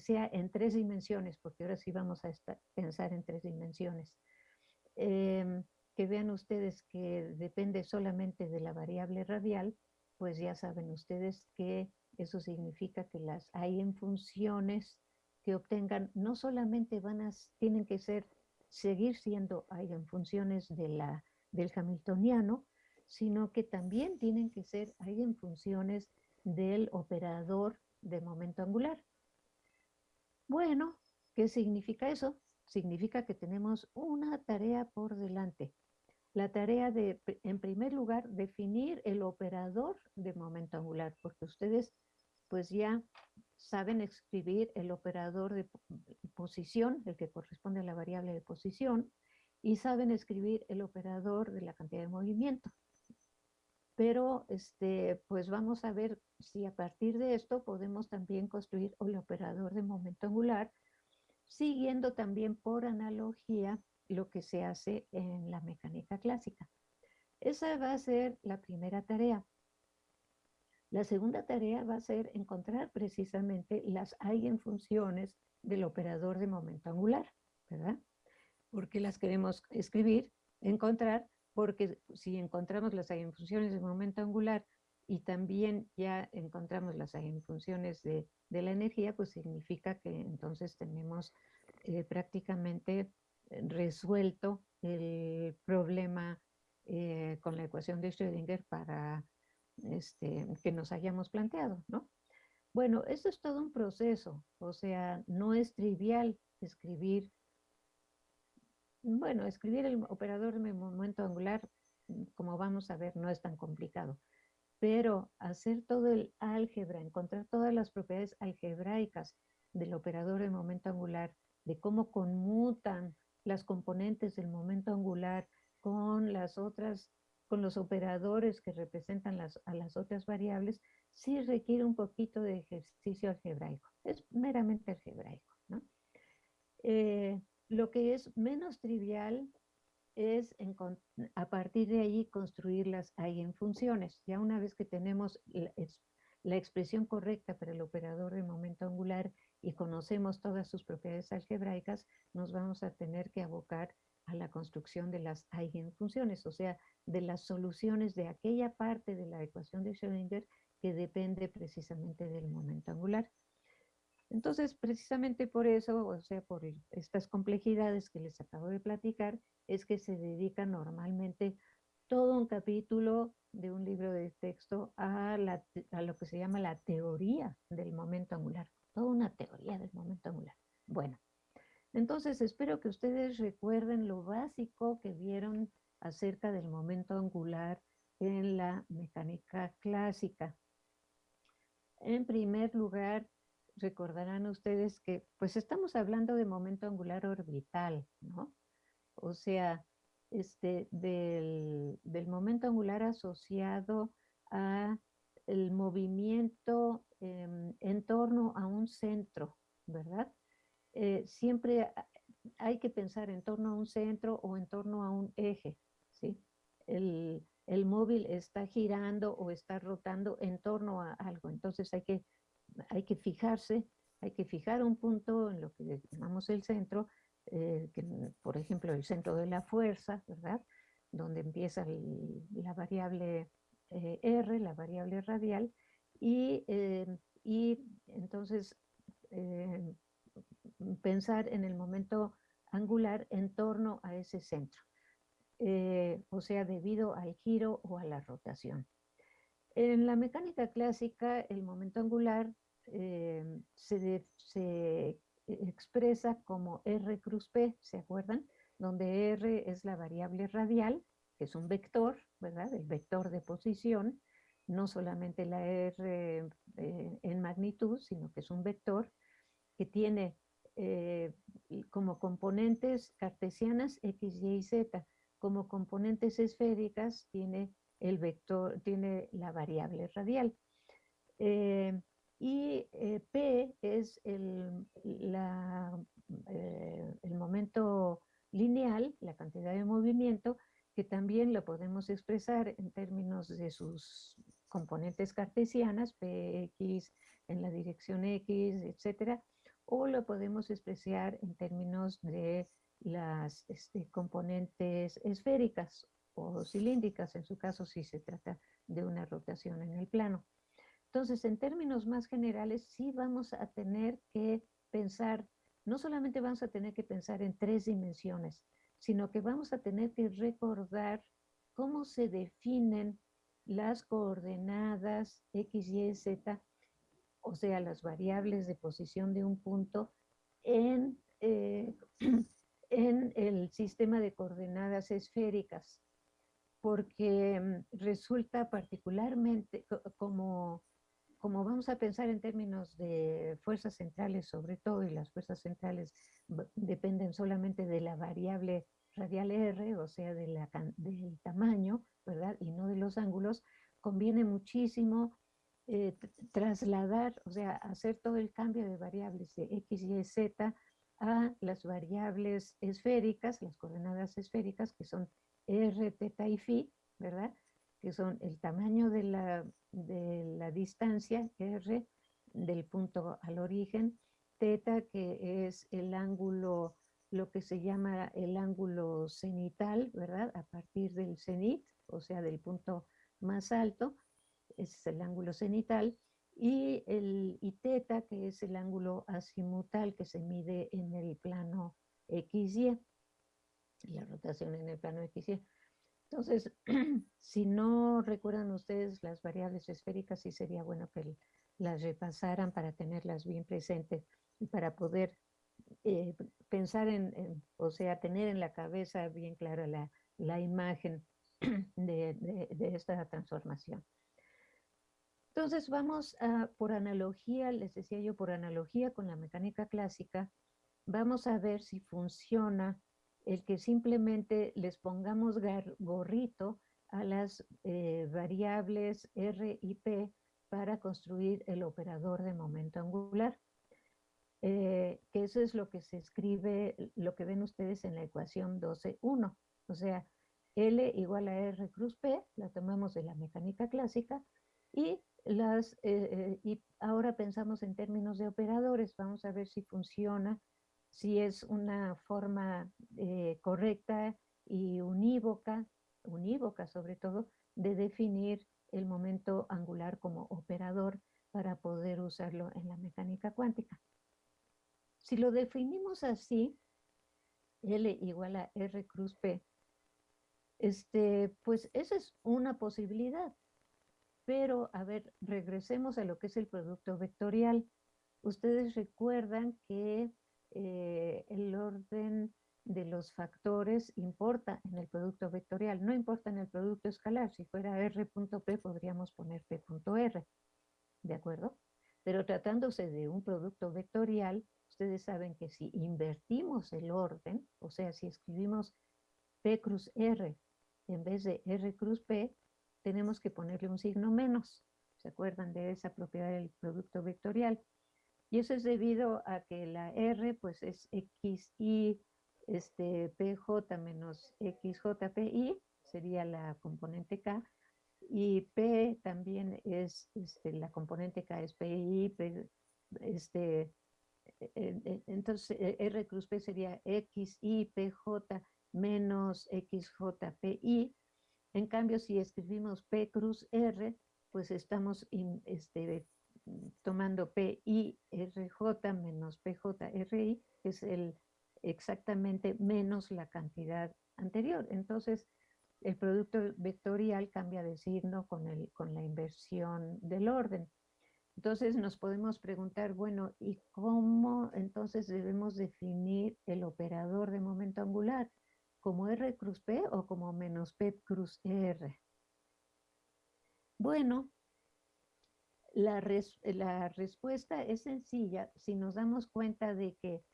sea en tres dimensiones, porque ahora sí vamos a pensar en tres dimensiones. Em, que vean ustedes que depende solamente de la variable radial, pues ya saben ustedes que eso significa que las hay en funciones que obtengan, no solamente van a, tienen que ser, seguir siendo hay en funciones de la, del hamiltoniano, sino que también tienen que ser hay en funciones del operador de momento angular. Bueno, ¿qué significa eso? Significa que tenemos una tarea por delante. La tarea de, en primer lugar, definir el operador de momento angular, porque ustedes pues ya saben escribir el operador de posición, el que corresponde a la variable de posición, y saben escribir el operador de la cantidad de movimiento. Pero este, pues vamos a ver si a partir de esto podemos también construir el operador de momento angular, siguiendo también por analogía lo que se hace en la mecánica clásica. Esa va a ser la primera tarea. La segunda tarea va a ser encontrar precisamente las eigenfunciones del operador de momento angular, ¿verdad? Porque las queremos escribir, encontrar, porque si encontramos las eigenfunciones de momento angular y también ya encontramos las eigenfunciones de, de la energía, pues significa que entonces tenemos eh, prácticamente resuelto el problema eh, con la ecuación de Schrödinger para este, que nos hayamos planteado, ¿no? Bueno, esto es todo un proceso, o sea, no es trivial escribir, bueno, escribir el operador de momento angular, como vamos a ver, no es tan complicado, pero hacer todo el álgebra, encontrar todas las propiedades algebraicas del operador de momento angular, de cómo conmutan las componentes del momento angular con las otras con los operadores que representan las, a las otras variables, sí requiere un poquito de ejercicio algebraico. Es meramente algebraico. ¿no? Eh, lo que es menos trivial es a partir de ahí construir las eigenfunciones. Ya una vez que tenemos la, la expresión correcta para el operador de momento angular y conocemos todas sus propiedades algebraicas, nos vamos a tener que abocar a la construcción de las eigenfunciones, o sea, de las soluciones de aquella parte de la ecuación de Schrödinger que depende precisamente del momento angular. Entonces, precisamente por eso, o sea, por estas complejidades que les acabo de platicar, es que se dedica normalmente todo un capítulo de un libro de texto a, a lo que se llama la teoría del momento angular, toda una teoría del momento angular. Bueno, entonces espero que ustedes recuerden lo básico que vieron acerca del momento angular en la mecánica clásica. En primer lugar, recordarán ustedes que pues estamos hablando de momento angular orbital, ¿no? O sea, este, del, momento angular asociado a el movimiento em, en torno a un centro, ¿verdad? Eh, siempre hay que pensar en torno a un centro o en torno a un eje, ¿sí? El, móvil está girando o está rotando en torno a algo, entonces hay que, hay que fijarse, hay que fijar un punto en lo que llamamos el centro, eh, que, por ejemplo el centro de la fuerza, ¿verdad? Donde empieza la variable eh, R, la variable radial, y, y entonces pensar en el momento angular en torno a ese centro, eh, o sea, debido al giro o a la rotación. En la mecánica clásica, el momento angular eh, se, expresa como R cruz P, ¿se acuerdan? Donde R es la variable radial, que es un vector, ¿verdad? El vector de posición, no solamente la R eh, en magnitud, sino que es un vector que tiene eh, como componentes cartesianas X, Y y Z. Como componentes esféricas tiene el vector, tiene la variable radial. Eh, y eh, P es el, el momento lineal, la cantidad de movimiento, que también lo podemos expresar en términos de sus componentes cartesianas, Px en la dirección X, etcétera, o lo podemos expresar en términos de las este, componentes esféricas o cilíndricas, en su caso si se trata de una rotación en el plano. Entonces, en términos más generales, sí vamos a tener que pensar, no solamente vamos a tener que pensar en tres dimensiones, sino que vamos a tener que recordar cómo se definen las coordenadas X, Y, Z, o sea, las variables de posición de un punto en, eh, en el sistema de coordenadas esféricas, porque mm, resulta particularmente como, como vamos a pensar en términos de fuerzas centrales sobre todo, y las fuerzas centrales dependen solamente de la variable radial R, o sea, de la, del tamaño, ¿verdad? Y no de los ángulos, conviene muchísimo eh, trasladar, o sea, hacer todo el cambio de variables de X, Y, Z a las variables esféricas, las coordenadas esféricas, que son R, teta y phi, ¿verdad? Que son el tamaño de la, de la distancia, R, del punto al origen, teta, que es el ángulo lo que se llama el ángulo cenital, ¿verdad? A partir del cenit, o sea, del punto más alto, es el ángulo cenital, y el y teta, que es el ángulo azimutal que se mide en el plano XY, la rotación en el plano XY. Entonces, si no recuerdan ustedes las variables esféricas, sí sería bueno que las repasaran para tenerlas bien presentes y para poder eh, pensar en, o sea, tener en la cabeza bien clara la, la imagen de, de, esta transformación. Entonces vamos a, por analogía, les decía yo, por analogía con la mecánica clásica, vamos a ver si funciona el que simplemente les pongamos gorrito a las eh, variables R y P para construir el operador de momento angular. Eh, que eso es lo que se escribe, lo que ven ustedes en la ecuación 12.1. O sea, L igual a R cruz P, la tomamos de la mecánica clásica, y, las, eh, y ahora pensamos en términos de operadores, vamos a ver si funciona, si es una forma correcta y unívoca, unívoca sobre todo, de definir el momento angular como operador para poder usarlo en la mecánica cuántica. Si lo definimos así, L igual a R cruz P, este, pues esa es una posibilidad. Pero, a ver, regresemos a lo que es el producto vectorial. Ustedes recuerdan que eh, el orden de los factores importa en el producto vectorial, no importa en el producto escalar. Si fuera R.P podríamos poner P.R, ¿de acuerdo? Pero tratándose de un producto vectorial, ustedes saben que si invertimos el orden, o sea, si escribimos P cruz R en vez de R cruz P, tenemos que ponerle un signo menos. ¿Se acuerdan de esa propiedad del producto vectorial? Y eso es debido a que la R pues es XI este, PJ menos XJPI, sería la componente K, y P también es este, la componente K es PI, este, entonces e, R cruz P sería XIPJ menos XJPI. En cambio, si escribimos P cruz R, pues estamos este, tomando PIRJ menos PJRI, es el, exactamente menos la cantidad anterior. Entonces, el producto vectorial cambia de signo con, el, con la inversión del orden. Entonces nos podemos preguntar, bueno, ¿y cómo entonces debemos definir el operador de momento angular? ¿Como R cruz P o como menos P cruz R? Bueno, la, la respuesta es sencilla si nos damos cuenta de que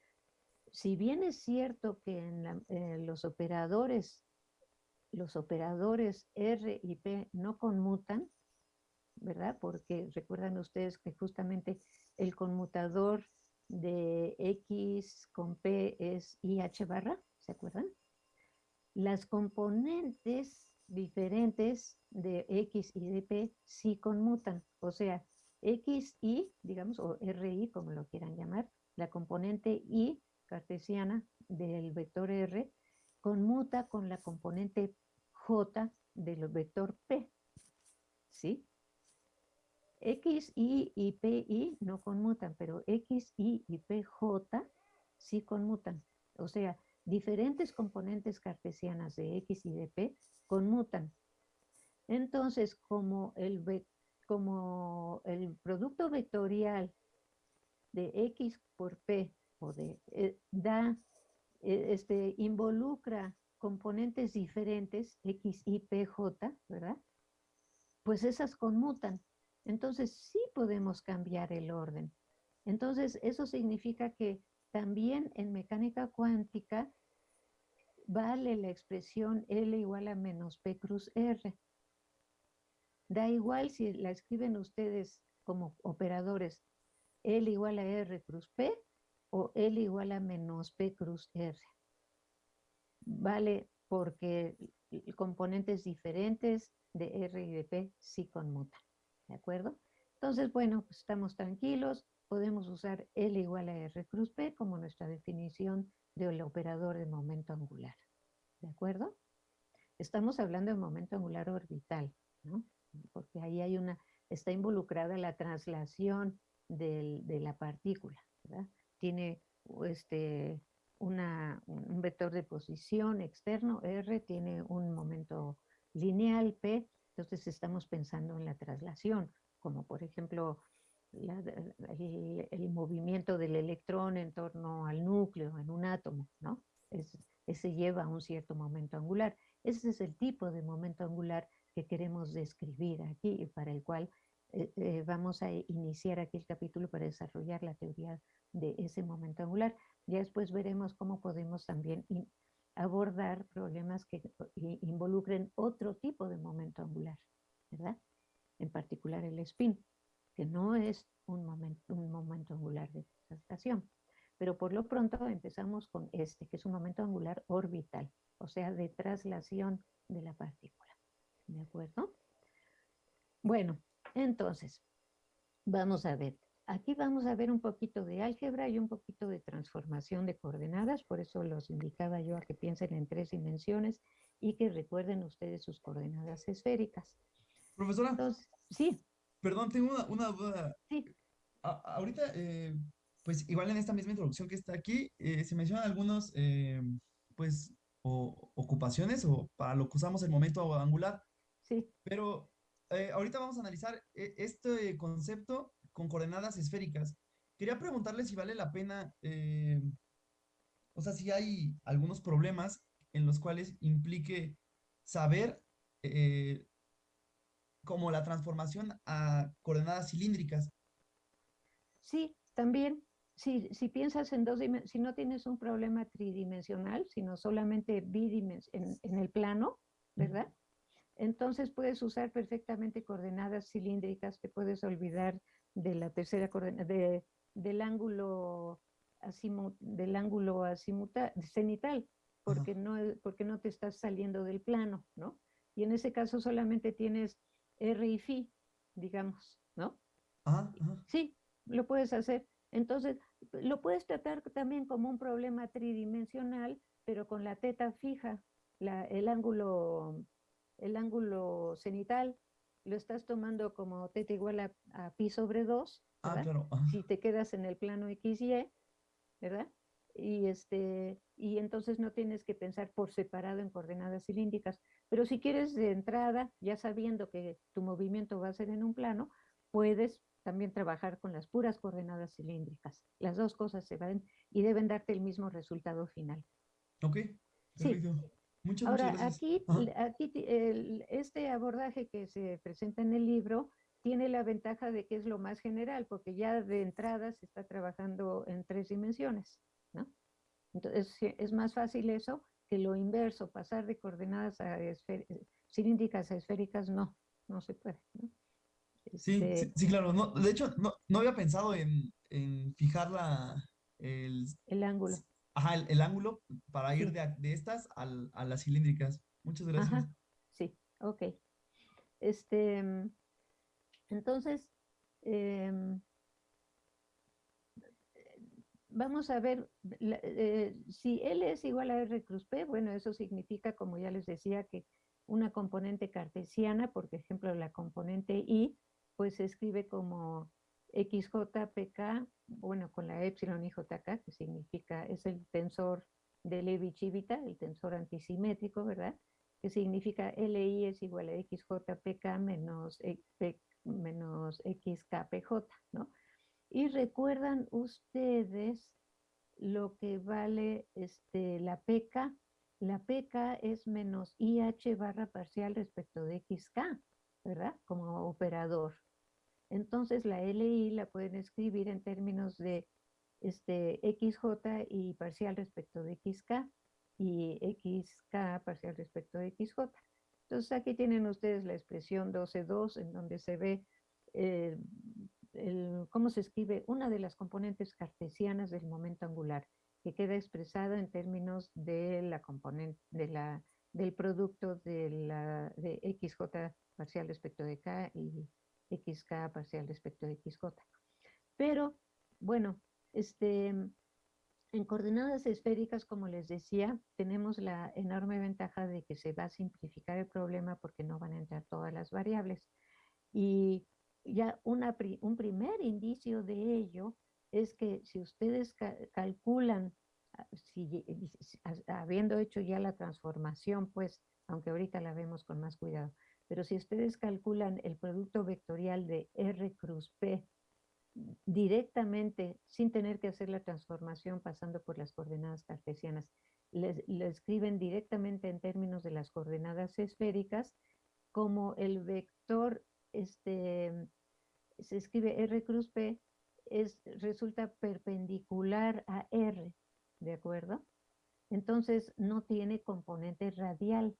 si bien es cierto que en los operadores, los operadores R y P no conmutan, ¿verdad? Porque recuerdan ustedes que justamente el conmutador de X con P es IH barra, ¿se acuerdan? Las componentes diferentes de X y de P sí conmutan, o sea, X y, digamos, o RI, como lo quieran llamar, la componente y cartesiana del vector R conmuta con la componente j del vector p. ¿Sí? X, Y y PI no conmutan, pero X, Y y PJ sí conmutan. O sea, diferentes componentes cartesianas de X y de P conmutan. Entonces, como el, como el producto vectorial de X por P o de, eh, da, eh, este, involucra componentes diferentes, X, Y, P, J, ¿verdad? Pues esas conmutan. Entonces sí podemos cambiar el orden. Entonces eso significa que también en mecánica cuántica vale la expresión L igual a menos P cruz R. Da igual si la escriben ustedes como operadores L igual a R cruz P o L igual a menos P cruz R. Vale porque componentes diferentes de R y de P sí conmutan. ¿De acuerdo? Entonces, bueno, pues estamos tranquilos. Podemos usar L igual a R cruz P como nuestra definición del operador de momento angular. ¿De acuerdo? Estamos hablando de momento angular orbital, ¿no? Porque ahí hay una, está involucrada la traslación de la partícula, ¿verdad? Tiene este, una, un vector de posición externo, R, tiene un momento lineal, P, entonces estamos pensando en la traslación, como por ejemplo el, movimiento del electrón en torno al núcleo, en un átomo, ¿no? ese lleva a un cierto momento angular. Ese es el tipo de momento angular que queremos describir aquí para el cual eh, eh, vamos a iniciar aquí el capítulo para desarrollar la teoría de ese momento angular. Ya después veremos cómo podemos también abordar problemas que involucren otro tipo de momento angular, ¿verdad? En particular el spin, que no es un momento, un momento angular de traslación. Pero por lo pronto empezamos con este, que es un momento angular orbital, o sea, de traslación de la partícula. ¿De acuerdo? Bueno, entonces, vamos a ver. Aquí vamos a ver un poquito de álgebra y un poquito de transformación de coordenadas, por eso los indicaba yo a que piensen en tres dimensiones y que recuerden ustedes sus coordenadas esféricas. Profesora. Entonces, sí. Perdón, tengo una, duda. Sí. ahorita, eh, pues igual en esta misma introducción que está aquí, eh, se mencionan algunos, eh, pues, ocupaciones o para lo que usamos el momento angular. Sí. Pero ahorita vamos a analizar este concepto con coordenadas esféricas. Quería preguntarle si vale la pena, eh, o sea, si hay algunos problemas en los cuales implique saber eh, como la transformación a coordenadas cilíndricas. Sí, también. Si, si piensas en dos dimensiones, si no tienes un problema tridimensional, sino solamente bidimensional en, en el plano, ¿verdad? Entonces puedes usar perfectamente coordenadas cilíndricas, te puedes olvidar de la tercera coordenada, de, del ángulo del ángulo cenital, porque no, porque no te estás saliendo del plano, ¿no? Y en ese caso solamente tienes R y Phi, digamos, ¿no? Sí, lo puedes hacer. Entonces, lo puedes tratar también como un problema tridimensional, pero con la teta fija, la, el, ángulo, el ángulo cenital lo estás tomando como teta igual a, pi sobre 2, ah, Si te quedas en el plano XY, ¿verdad? Y, este, y entonces no tienes que pensar por separado en coordenadas cilíndricas. Pero si quieres de entrada, ya sabiendo que tu movimiento va a ser en un plano, puedes también trabajar con las puras coordenadas cilíndricas. Las dos cosas se van y deben darte el mismo resultado final. Ok, perfecto. Ahora, aquí, aquí este abordaje que se presenta en el libro tiene la ventaja de que es lo más general, porque ya de entrada se está trabajando en tres dimensiones, ¿no? Entonces, es más fácil eso que lo inverso, pasar de coordenadas a cilíndricas a esféricas, no, no se puede, ¿no? Sí, este sí, claro. No, de hecho, no, no había pensado en, en fijar la, el, el ángulo. Ajá, el, ángulo para ir de, de, estas al, a las cilíndricas. Muchas gracias. Sí, ok. Este, entonces, em, vamos a ver, eh, si L es igual a R cruz P, bueno, eso significa, como ya les decía, que una componente cartesiana, por ejemplo, la componente I, pues se escribe como XJPK, bueno, con la epsilon IJK, que significa, es el tensor de Levi-Civita, el tensor antisimétrico, ¿verdad? Que significa LI es igual a XJPK menos, menos XKPJ, ¿no? Y recuerdan ustedes lo que vale este, la PK. La PK es menos IH barra parcial respecto de XK, ¿verdad? Como operador. Entonces la LI la pueden escribir en términos de este, XJ y parcial respecto de XK y XK parcial respecto de XJ. Entonces aquí tienen ustedes la expresión 12.2 en donde se ve eh, cómo se escribe una de las componentes cartesianas del momento angular, que queda expresada en términos de la componente, de la, del producto de, la, XJ parcial respecto de K y XK parcial respecto de XJ. Pero, bueno, este, en coordenadas esféricas, como les decía, tenemos la enorme ventaja de que se va a simplificar el problema porque no van a entrar todas las variables. Y ya una, un primer indicio de ello es que si ustedes calculan, ah, habiendo hecho ya la transformación, pues, aunque ahorita la vemos con más cuidado, pero si ustedes calculan el producto vectorial de R cruz P directamente, sin tener que hacer la transformación pasando por las coordenadas cartesianas, le escriben directamente en términos de las coordenadas esféricas como el vector este, se escribe R cruz P, es, resulta perpendicular a R, ¿de acuerdo? Entonces no tiene componente radial,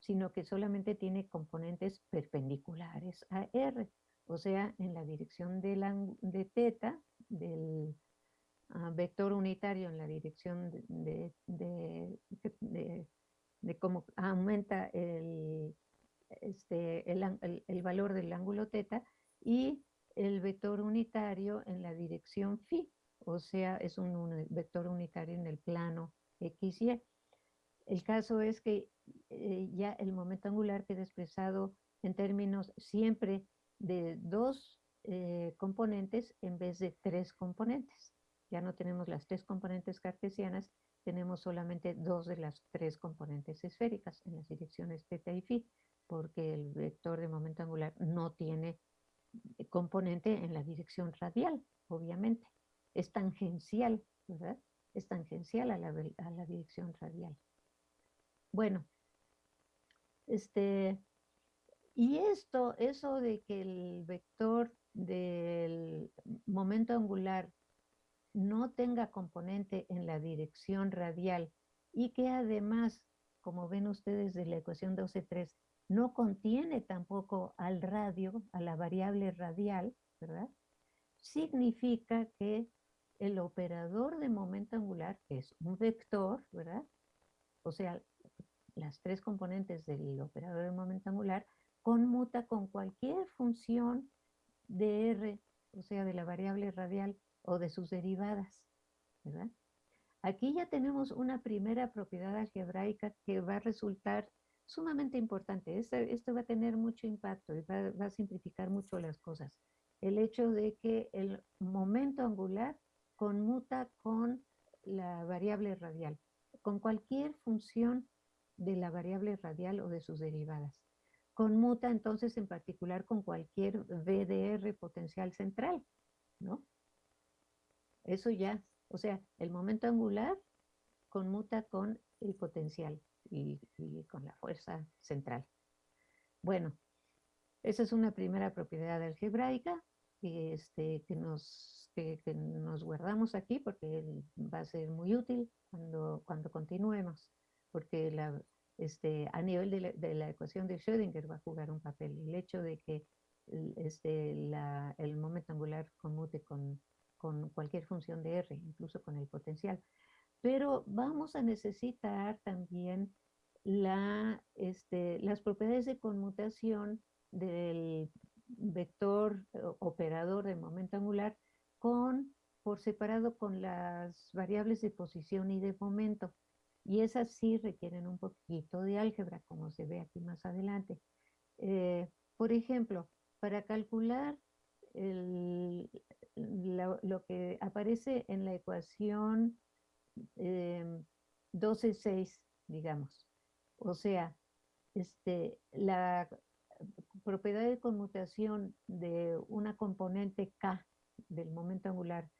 sino que solamente tiene componentes perpendiculares a R, o sea, en la dirección de, la, de teta, del ah, vector unitario en la dirección de, de, de cómo aumenta el, este, el, el, valor del ángulo teta y el vector unitario en la dirección phi, o sea, es un, vector unitario en el plano x, y. El caso es que eh, ya el momento angular queda expresado en términos siempre de dos eh, componentes en vez de tres componentes. Ya no tenemos las tres componentes cartesianas, tenemos solamente dos de las tres componentes esféricas en las direcciones θ y phi porque el vector de momento angular no tiene eh, componente en la dirección radial, obviamente. Es tangencial, ¿verdad? Es tangencial a la, a la dirección radial. Bueno, este, y esto, eso de que el vector del momento angular no tenga componente en la dirección radial y que además, como ven ustedes de la ecuación 12.3, no contiene tampoco al radio, a la variable radial, ¿verdad? Significa que el operador de momento angular, que es un vector, ¿verdad? O sea, las tres componentes del operador de momento angular, conmuta con cualquier función de R, o sea, de la variable radial o de sus derivadas, ¿verdad? Aquí ya tenemos una primera propiedad algebraica que va a resultar sumamente importante. Esto, va a tener mucho impacto y va, a simplificar mucho las cosas. El hecho de que el momento angular conmuta con la variable radial, con cualquier función de la variable radial o de sus derivadas. Conmuta entonces en particular con cualquier VDR potencial central, ¿no? Eso ya, o sea, el momento angular conmuta con el potencial y, con la fuerza central. Bueno, esa es una primera propiedad algebraica que, este, que, nos, que, nos guardamos aquí porque va a ser muy útil cuando, cuando continuemos, porque este, a nivel de la, ecuación de Schrödinger va a jugar un papel. El hecho de que este, el momento angular conmute con, cualquier función de R, incluso con el potencial, pero vamos a necesitar también este, las propiedades de conmutación del vector operador de momento angular con por separado con las variables de posición y de momento. Y esas sí requieren un poquito de álgebra, como se ve aquí más adelante. Eh, por ejemplo, para calcular lo que aparece en la ecuación 12.6, em, digamos. O sea, este, la propiedad de conmutación de una componente K del momento angular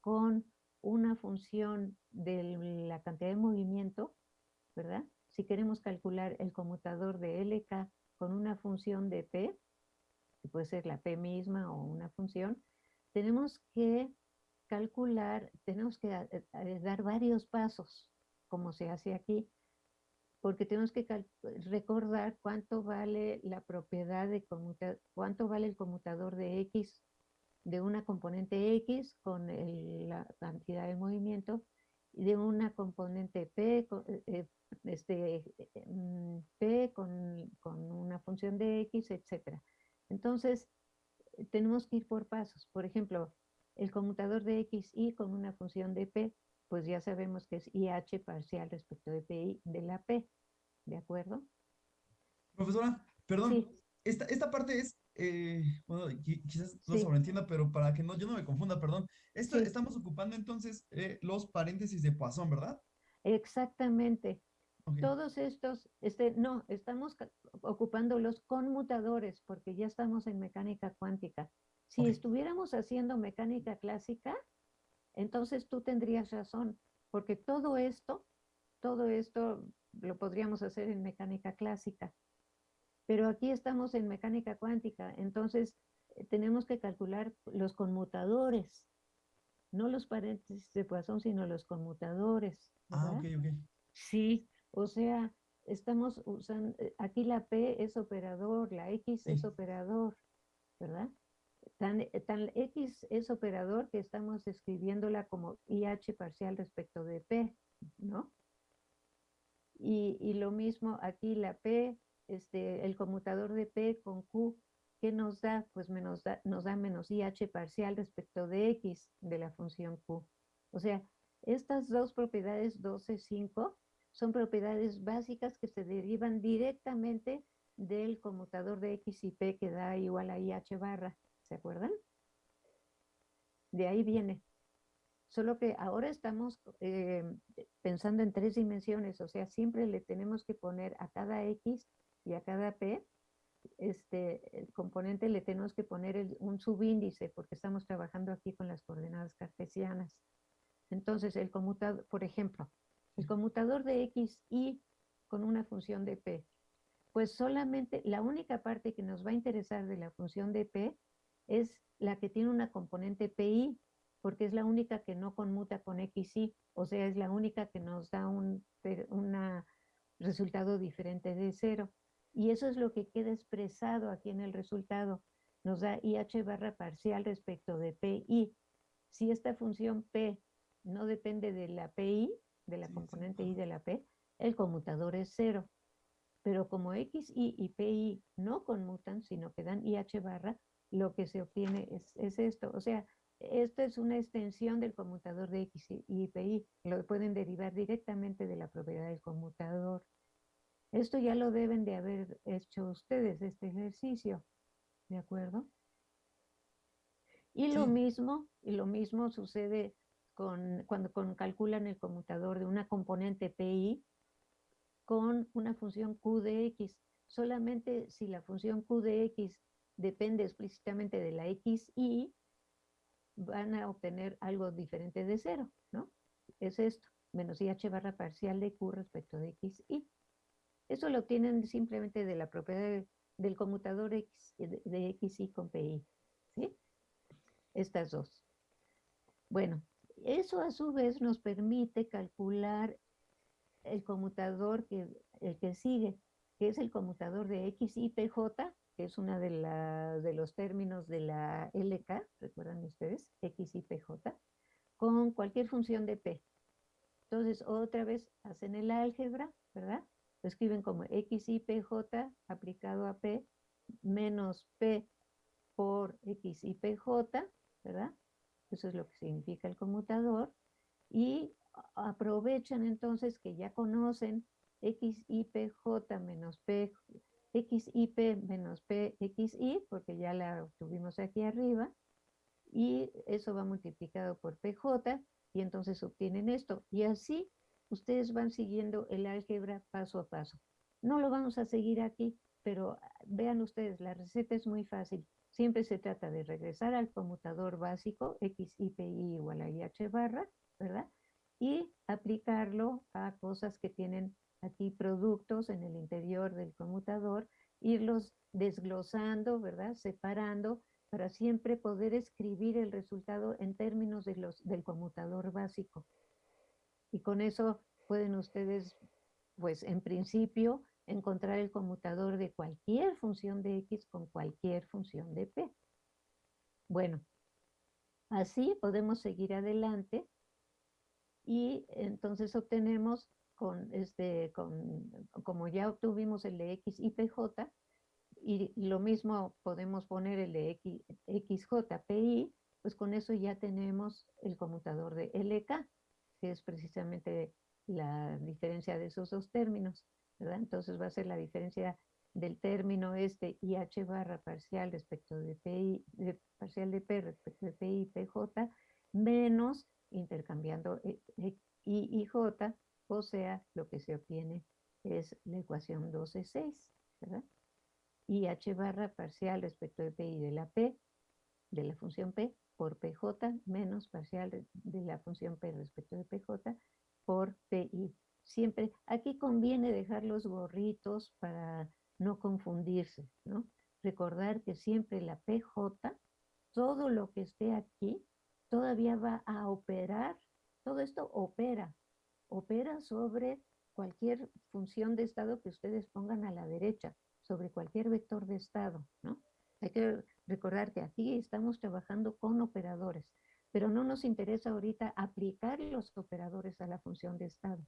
con una función de la cantidad de movimiento, ¿verdad? Si queremos calcular el conmutador de LK con una función de P, que puede ser la P misma o una función, tenemos que calcular, tenemos que eh, eh, dar varios pasos, como se hace aquí, porque tenemos que recordar cuánto vale la propiedad de cuánto vale el conmutador de X de una componente X con la cantidad de movimiento y de una componente P, eh, este, mm, P con, con, una función de X, etc. Entonces, tenemos que ir por pasos. Por ejemplo, el conmutador de X y con una función de P, pues ya sabemos que es IH parcial respecto de PI de la P. ¿De acuerdo? Profesora, perdón, esta, esta parte es, eh, bueno, quizás no sobreentienda, pero para que no, yo no me confunda, perdón. Esto estamos ocupando entonces eh, los paréntesis de Poisson, ¿verdad? Exactamente. Todos estos, este, no, estamos ocupando los conmutadores porque ya estamos en mecánica cuántica. Si estuviéramos haciendo mecánica clásica, entonces tú tendrías razón, porque todo esto, todo esto lo podríamos hacer en mecánica clásica. Pero aquí estamos en mecánica cuántica, entonces eh, tenemos que calcular los conmutadores, no los paréntesis de Poisson, sino los conmutadores. Ah, ok, ok. Sí, o sea, estamos usando, eh, aquí la P es operador, la X es operador, ¿verdad? Tan, eh, tan, X es operador que estamos escribiéndola como IH parcial respecto de P, ¿no? Y, y lo mismo aquí la P este, el conmutador de P con Q, ¿qué nos da? Pues menos nos da menos IH parcial respecto de X de la función Q. O sea, estas dos propiedades 12, 5 son propiedades básicas que se derivan directamente del conmutador de X y P que da igual a IH barra. ¿Se acuerdan? De ahí viene. Solo que ahora estamos eh, pensando en tres dimensiones, o sea, siempre le tenemos que poner a cada X y a cada P, este, el componente le tenemos que poner un subíndice porque estamos trabajando aquí con las coordenadas cartesianas. Entonces, el conmutador, por ejemplo, el conmutador de x, y con una función de p, pues solamente la única parte que nos va a interesar de la función de p es la que tiene una componente pi, porque es la única que no conmuta con x, y, o sea, es la única que nos da un resultado diferente de cero. Y eso es lo que queda expresado aquí en el resultado. Nos da IH barra parcial respecto de PI. Si esta función P no depende de la PI, de la componente I de la P, el conmutador es cero. Pero como XI y PI no conmutan, sino que dan IH barra, lo que se obtiene es, es esto. O sea, esto es una extensión del conmutador de X y PI. Lo pueden derivar directamente de la propiedad del conmutador. Esto ya lo deben de haber hecho ustedes, este ejercicio, ¿de acuerdo? Y lo mismo, y lo mismo sucede con, cuando calculan el conmutador de una componente PI con una función Q de X. Solamente si la función Q de X depende explícitamente de la XY, van a obtener algo diferente de cero, ¿no? Es esto, menos IH barra parcial de Q respecto de XY. Eso lo obtienen simplemente de la propiedad del conmutador X, de, X y con PI. ¿sí? Estas dos. Bueno, eso a su vez nos permite calcular el conmutador que, el que sigue, que es el conmutador de X y PJ, que es uno de, de los términos de la LK, recuerdan ustedes, X y PJ, con cualquier función de P. Entonces, otra vez hacen el álgebra, ¿verdad? Lo escriben como x y pj aplicado a p menos p por x y pj, ¿verdad? eso es lo que significa el conmutador, y aprovechan entonces que ya conocen XIPJ menos P, XIP menos PXI, porque ya la tuvimos aquí arriba, y eso va multiplicado por PJ, y entonces obtienen esto. Y así ustedes van siguiendo el álgebra paso a paso. No lo vamos a seguir aquí, pero vean ustedes, la receta es muy fácil. Siempre se trata de regresar al conmutador básico, XIPI igual a IH barra, ¿verdad? Y aplicarlo a cosas que tienen aquí productos en el interior del conmutador, irlos desglosando, ¿verdad? Separando para siempre poder escribir el resultado en términos de los, del conmutador básico. Y con eso pueden ustedes, pues en principio, encontrar el conmutador de cualquier función de X con cualquier función de P. Bueno, así podemos seguir adelante y entonces obtenemos con este, con, como ya obtuvimos el de X y PJ, y lo mismo podemos poner el de X, XJPI, pues con eso ya tenemos el conmutador de LK, es precisamente la diferencia de esos dos términos, ¿verdad? Entonces va a ser la diferencia del término este IH barra parcial respecto de PI, de, parcial de P respecto de PI y PJ, menos intercambiando I y J, o sea, lo que se obtiene es la ecuación 12.6, ¿verdad? Y h barra parcial respecto de pi de la p, de la función p, por pj menos parcial de la función p respecto de pj por pi. Siempre, aquí conviene dejar los gorritos para no confundirse, ¿no? Recordar que siempre la pj, todo lo que esté aquí, todavía va a operar, todo esto opera, opera sobre cualquier función de estado que ustedes pongan a la derecha, sobre cualquier vector de estado, ¿no? Hay que recordar que aquí estamos trabajando con operadores, pero no nos interesa ahorita aplicar los operadores a la función de estado.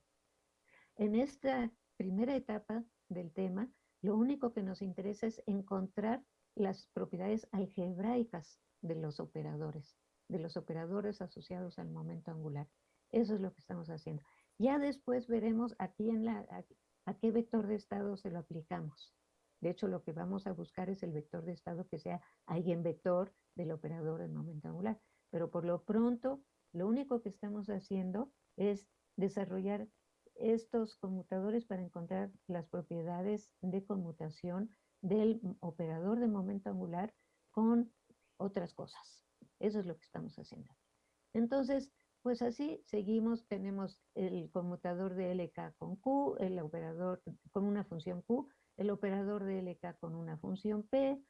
En esta primera etapa del tema, lo único que nos interesa es encontrar las propiedades algebraicas de los operadores, de los operadores asociados al momento angular. Eso es lo que estamos haciendo. Ya después veremos aquí en a, qué vector de estado se lo aplicamos. De hecho, lo que vamos a buscar es el vector de estado que sea eigenvector del operador del momento angular. Pero por lo pronto, lo único que estamos haciendo es desarrollar estos conmutadores para encontrar las propiedades de conmutación del operador de momento angular con otras cosas. Eso es lo que estamos haciendo. Entonces, pues así seguimos, tenemos el conmutador de LK con Q, el operador con una función Q, el operador de LK con una función P,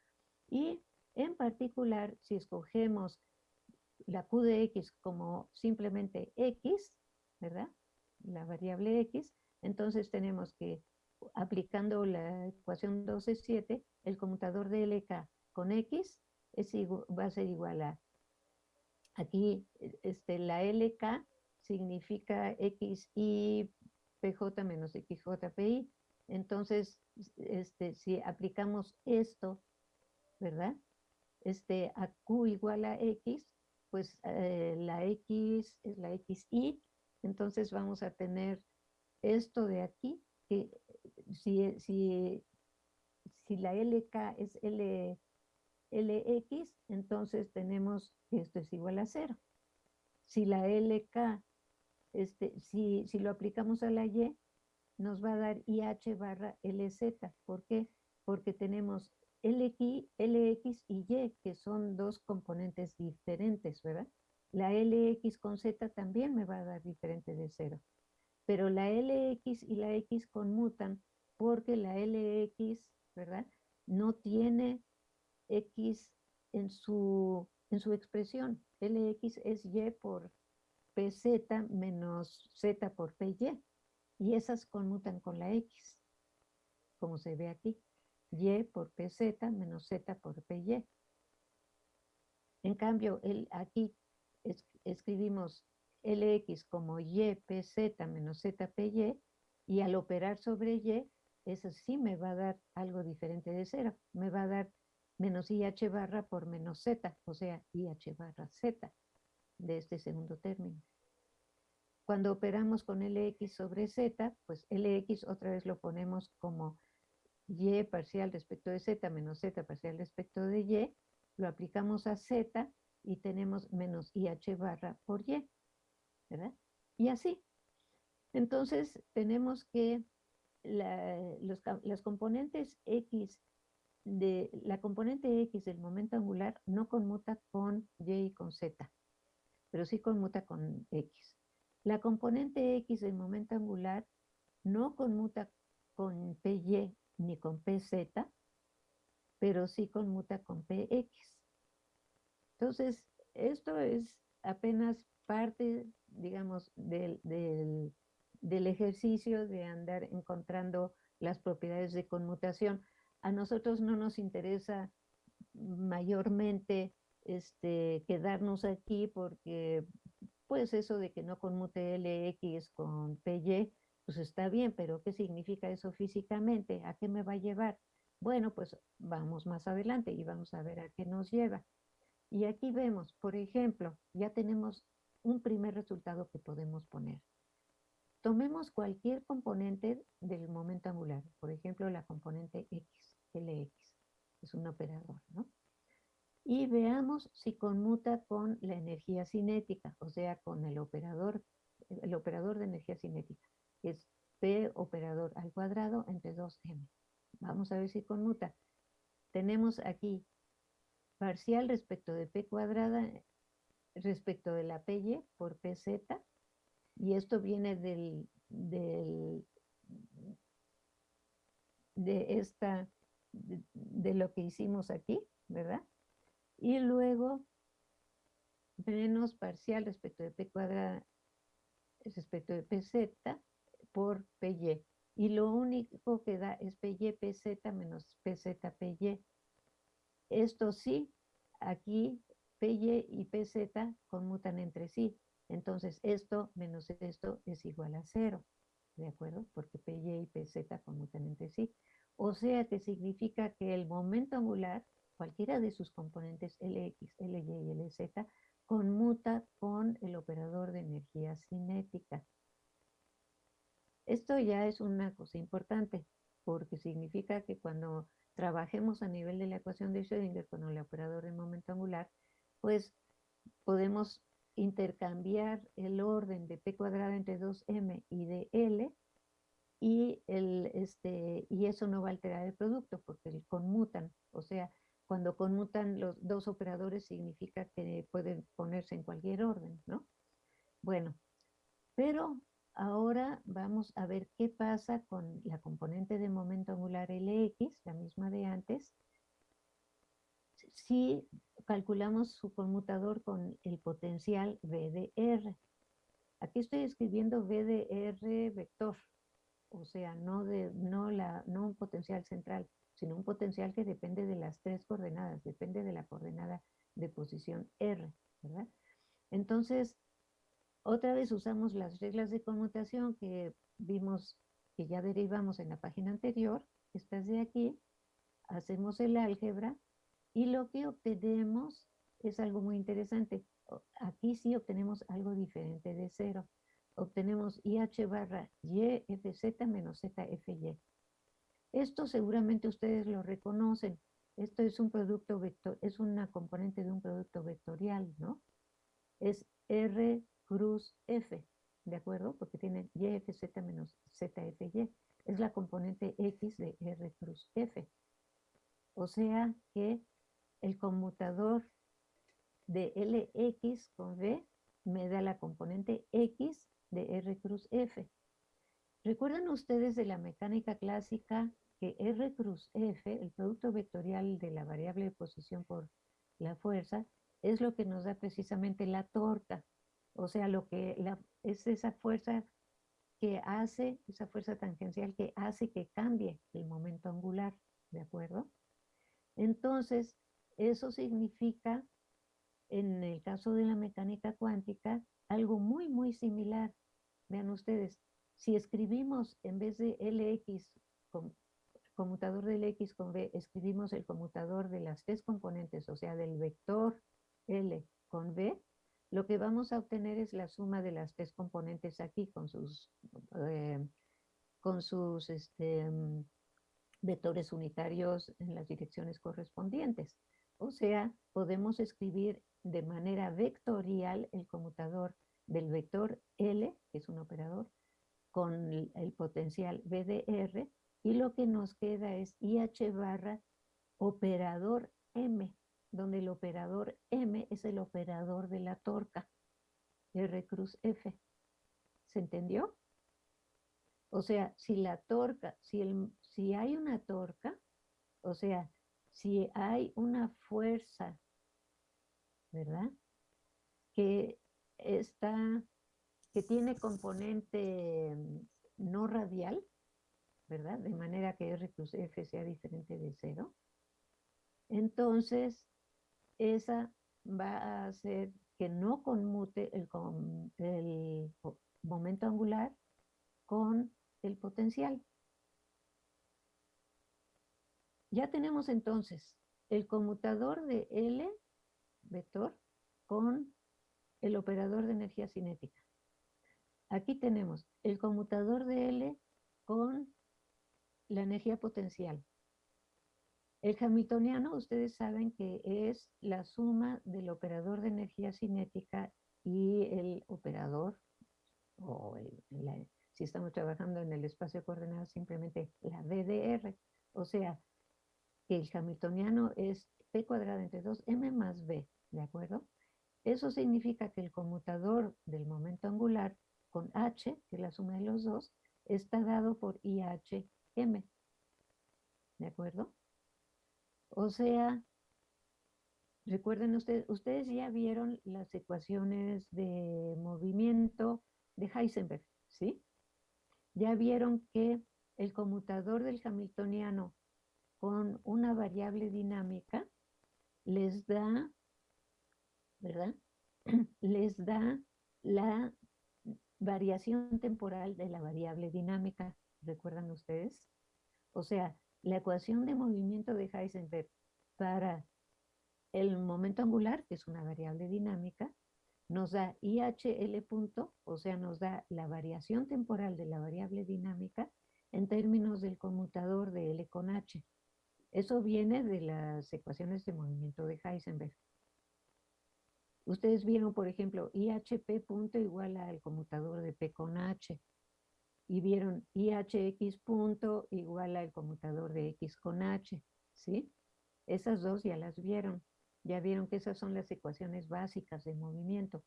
y en particular, si escogemos la Q de X como simplemente X, ¿verdad? La variable X, entonces tenemos que, aplicando la ecuación 12.7, el conmutador de LK con X va a ser igual a Aquí este, la LK significa XI PJ menos XJPI. Entonces, este, si aplicamos esto, ¿verdad? Este, a Q igual a X, pues eh, la X es la XI. Entonces vamos a tener esto de aquí, que si, si, si la LK es L, LX, entonces tenemos que esto es igual a cero. Si la LK, este, si, si lo aplicamos a la Y, nos va a dar IH barra LZ. ¿Por qué? Porque tenemos LX, LX y Y, que son dos componentes diferentes, ¿verdad? La LX con Z también me va a dar diferente de cero. Pero la LX y la X conmutan porque la LX, ¿verdad? No tiene X en su, en su expresión. Lx es Y por PZ menos Z por PY. Y esas conmutan con la X, como se ve aquí. Y por PZ menos Z por PY. En cambio, el, aquí escribimos Lx como Y PZ menos Z PY y al operar sobre Y, eso sí me va a dar algo diferente de cero. Me va a dar menos IH barra por menos Z, o sea, IH barra Z. de este segundo término. Cuando operamos con Lx sobre Z, pues Lx otra vez lo ponemos como y parcial respecto de z menos z parcial respecto de y, lo aplicamos a z y tenemos menos ih barra por y, ¿verdad? Y así. Entonces tenemos que las componentes x de la componente x del momento angular no conmuta con y y con z, pero sí conmuta con x. La componente x del momento angular no conmuta con py ni con PZ, pero sí conmuta con PX. Entonces, esto es apenas parte, digamos, del, del, ejercicio de andar encontrando las propiedades de conmutación. A nosotros no nos interesa mayormente este, quedarnos aquí porque pues eso de que no conmute LX con PY pues está bien, pero ¿qué significa eso físicamente? ¿A qué me va a llevar? Bueno, pues vamos más adelante y vamos a ver a qué nos lleva. Y aquí vemos, por ejemplo, ya tenemos un primer resultado que podemos poner. Tomemos cualquier componente del momento angular, por ejemplo, la componente X, LX, es un operador, ¿no? Y veamos si conmuta con la energía cinética, o sea, con el operador, el operador de energía cinética es P operador al cuadrado entre 2m. Vamos a ver si conmuta. Tenemos aquí parcial respecto de P cuadrada respecto de la PY por PZ. Y esto viene del, del de esta, de, de, lo que hicimos aquí, ¿verdad? Y luego menos parcial respecto de P cuadrada respecto de PZ por PY. Y lo único que da es PY PZ menos PZ PY. Esto sí, aquí PY y PZ conmutan entre sí. Entonces esto menos esto es igual a cero. ¿De acuerdo? Porque PY y PZ conmutan entre sí. O sea que significa que el momento angular, cualquiera de sus componentes Lx, Ly y Lz, conmuta con el operador de energía cinética. Esto ya es una cosa importante, porque significa que cuando trabajemos a nivel de la ecuación de Schrödinger con el operador de momento angular, pues podemos intercambiar el orden de p cuadrada entre 2m y de L y, el, este, y eso no va a alterar el producto porque conmutan, o sea, cuando conmutan los dos operadores significa que pueden ponerse en cualquier orden, ¿no? Bueno, pero Ahora vamos a ver qué pasa con la componente de momento angular Lx, la misma de antes, si calculamos su conmutador con el potencial VDR. Aquí estoy escribiendo VDR vector, o sea, no, de, no, la, no un potencial central, sino un potencial que depende de las tres coordenadas, depende de la coordenada de posición R, ¿verdad? Entonces, otra vez usamos las reglas de conmutación que vimos que ya derivamos en la página anterior, estas de aquí, hacemos el álgebra y lo que obtenemos es algo muy interesante. Aquí sí obtenemos algo diferente de cero. Obtenemos IH barra YFZ menos ZFY. Esto seguramente ustedes lo reconocen. Esto es un producto vector, es una componente de un producto vectorial, ¿no? Es R cruz F, ¿de acuerdo? Porque tiene YFZ menos ZFY. Es la componente X de R cruz F. O sea que el conmutador de LX con V me da la componente X de R cruz F. ¿Recuerdan ustedes de la mecánica clásica que R cruz F, el producto vectorial de la variable de posición por la fuerza, es lo que nos da precisamente la torta? O sea, lo que es esa fuerza que hace, esa fuerza tangencial que hace que cambie el momento angular, ¿de acuerdo? Entonces, eso significa, en el caso de la mecánica cuántica, algo muy, muy similar. Vean ustedes, si escribimos en vez de LX, conmutador de LX con V, escribimos el conmutador de las tres componentes, o sea, del vector L con V, lo que vamos a obtener es la suma de las tres componentes aquí con sus, eh, con sus este, mm, vectores unitarios en las direcciones correspondientes. O sea, podemos escribir de manera vectorial el conmutador del vector L, que es un operador, con el potencial BDR, y lo que nos queda es IH barra operador M, donde el operador M es el operador de la torca, R cruz F. ¿Se entendió? O sea, si la torca, si, el, si hay una torca, o sea, si hay una fuerza, ¿verdad? Que está, que tiene componente no radial, ¿verdad? De manera que R plus F sea diferente de cero. Entonces, esa va a hacer que no conmute el, el momento angular con el potencial. Ya tenemos entonces el conmutador de L vector con el operador de energía cinética. Aquí tenemos el conmutador de L con la energía potencial. El hamiltoniano, ustedes saben que es la suma del operador de energía cinética y el operador, o si estamos trabajando en el espacio coordenado, simplemente la BDR. O sea, que el hamiltoniano es P cuadrado entre 2M más B, ¿de acuerdo? Eso significa que el conmutador del momento angular con H, que es la suma de los dos, está dado por IHM. ¿De acuerdo? O sea, recuerden ustedes, ustedes ya vieron las ecuaciones de movimiento de Heisenberg, ¿sí? Ya vieron que el conmutador del hamiltoniano con una variable dinámica les da, ¿verdad? Les da la variación temporal de la variable dinámica, ¿recuerdan ustedes? O sea, la ecuación de movimiento de Heisenberg para el momento angular, que es una variable dinámica, nos da IHL punto, o sea, nos da la variación temporal de la variable dinámica en términos del conmutador de L con H. Eso viene de las ecuaciones de movimiento de Heisenberg. Ustedes vieron, por ejemplo, IHP punto igual al conmutador de P con H. Y vieron IHX punto igual al conmutador de X con H. ¿Sí? Esas dos ya las vieron. Ya vieron que esas son las ecuaciones básicas de movimiento.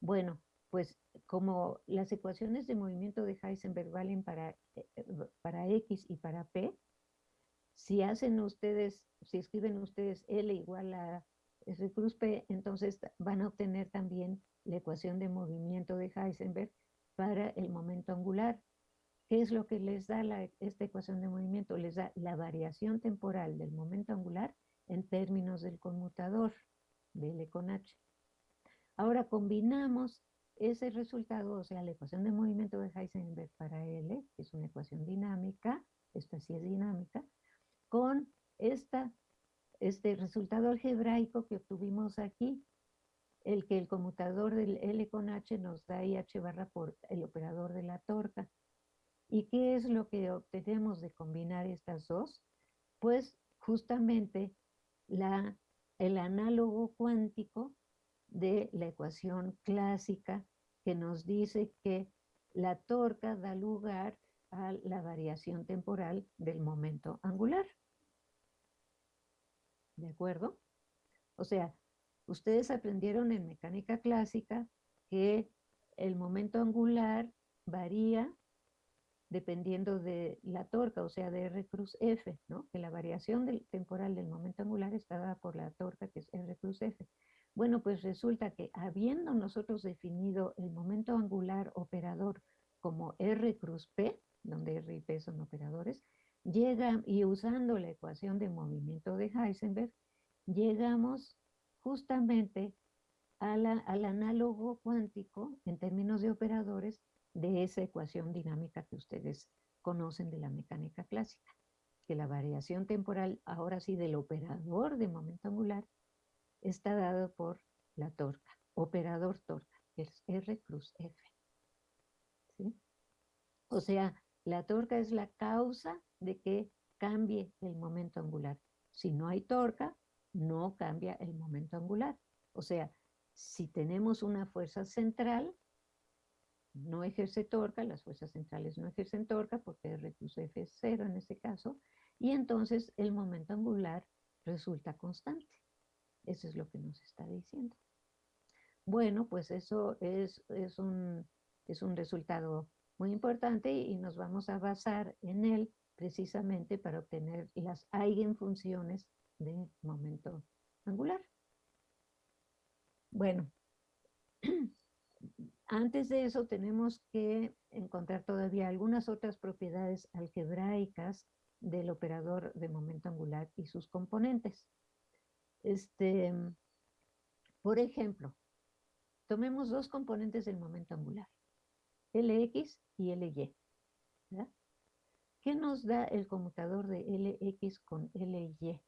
Bueno, pues como las ecuaciones de movimiento de Heisenberg valen para, eh, para X y para P, si hacen ustedes, si escriben ustedes L igual a cruz P, entonces van a obtener también la ecuación de movimiento de Heisenberg para el momento angular. ¿Qué es lo que les da esta ecuación de movimiento? Les da la variación temporal del momento angular en términos del conmutador de L con H. Ahora combinamos ese resultado, o sea, la ecuación de movimiento de Heisenberg para L, que es una ecuación dinámica, esta sí es dinámica, con esta, este resultado algebraico que obtuvimos aquí, el que el conmutador del L con H nos da IH barra por el operador de la torca. ¿Y qué es lo que obtenemos de combinar estas dos? Pues justamente la, el análogo cuántico de la ecuación clásica que nos dice que la torca da lugar a la variación temporal del momento angular. ¿De acuerdo? O sea, ustedes aprendieron en mecánica clásica que el momento angular varía dependiendo de la torca, o sea, de R cruz F, ¿no? Que la variación del, temporal del momento angular está dada por la torca, que es R cruz F. Bueno, pues resulta que habiendo nosotros definido el momento angular operador como R cruz P, donde R y P son operadores, llega, y usando la ecuación de movimiento de Heisenberg, llegamos justamente al análogo cuántico en términos de operadores de esa ecuación dinámica que ustedes conocen de la mecánica clásica, que la variación temporal, ahora sí del operador de momento angular, está dado por la torca. operador torca, es R cruz F. ¿sí? O sea, la torca es la causa de que cambie el momento angular. Si no hay torca, no cambia el momento angular. O sea, si tenemos una fuerza central, no ejerce torca, las fuerzas centrales no ejercen torca porque R plus F es cero en ese caso, y entonces el momento angular resulta constante. Eso es lo que nos está diciendo. Bueno, pues eso es, es, un, es un resultado muy importante y nos vamos a basar en él precisamente para obtener las eigenfunciones de momento angular. Bueno, antes de eso tenemos que encontrar todavía algunas otras propiedades algebraicas del operador de momento angular y sus componentes. Este, por ejemplo, tomemos dos componentes del momento angular, Lx y Ly. ¿Qué nos da el conmutador de Lx con Ly?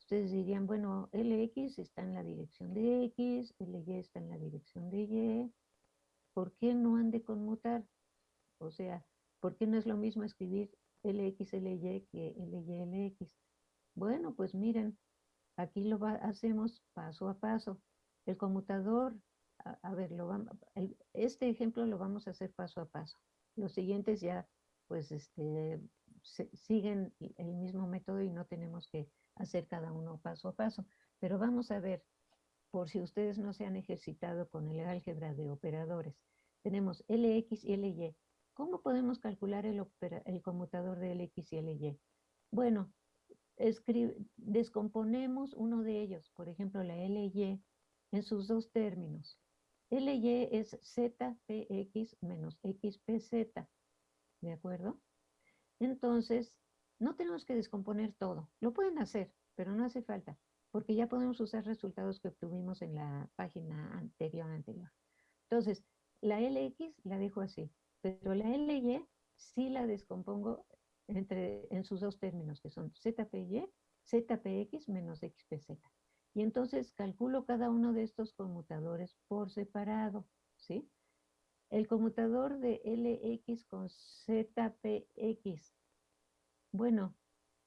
Ustedes dirían, bueno, Lx está en la dirección de X, Ly está en la dirección de Y. ¿Por qué no han de conmutar? O sea, ¿por qué no es lo mismo escribir LX, LY que LY, LX? Bueno, pues miren, aquí lo hacemos paso a paso. El conmutador, a, ver, lo este ejemplo lo vamos a hacer paso a paso. Los siguientes ya, pues, este, siguen el mismo método y no tenemos que hacer cada uno paso a paso. Pero vamos a ver, por si ustedes no se han ejercitado con el álgebra de operadores, tenemos LX y LY. ¿Cómo podemos calcular el, el conmutador de LX y LY? Bueno, descomponemos uno de ellos, por ejemplo la LY, en sus dos términos. LY es ZPX menos XPZ, ¿de acuerdo? Entonces, no tenemos que descomponer todo. Lo pueden hacer, pero no hace falta, porque ya podemos usar resultados que obtuvimos en la página anterior anterior. Entonces, la LX la dejo así, pero la LY sí la descompongo entre, en sus dos términos, que son ZPY, ZPX menos XPZ. Y entonces calculo cada uno de estos conmutadores por separado, ¿sí? El conmutador de LX con ZPX bueno,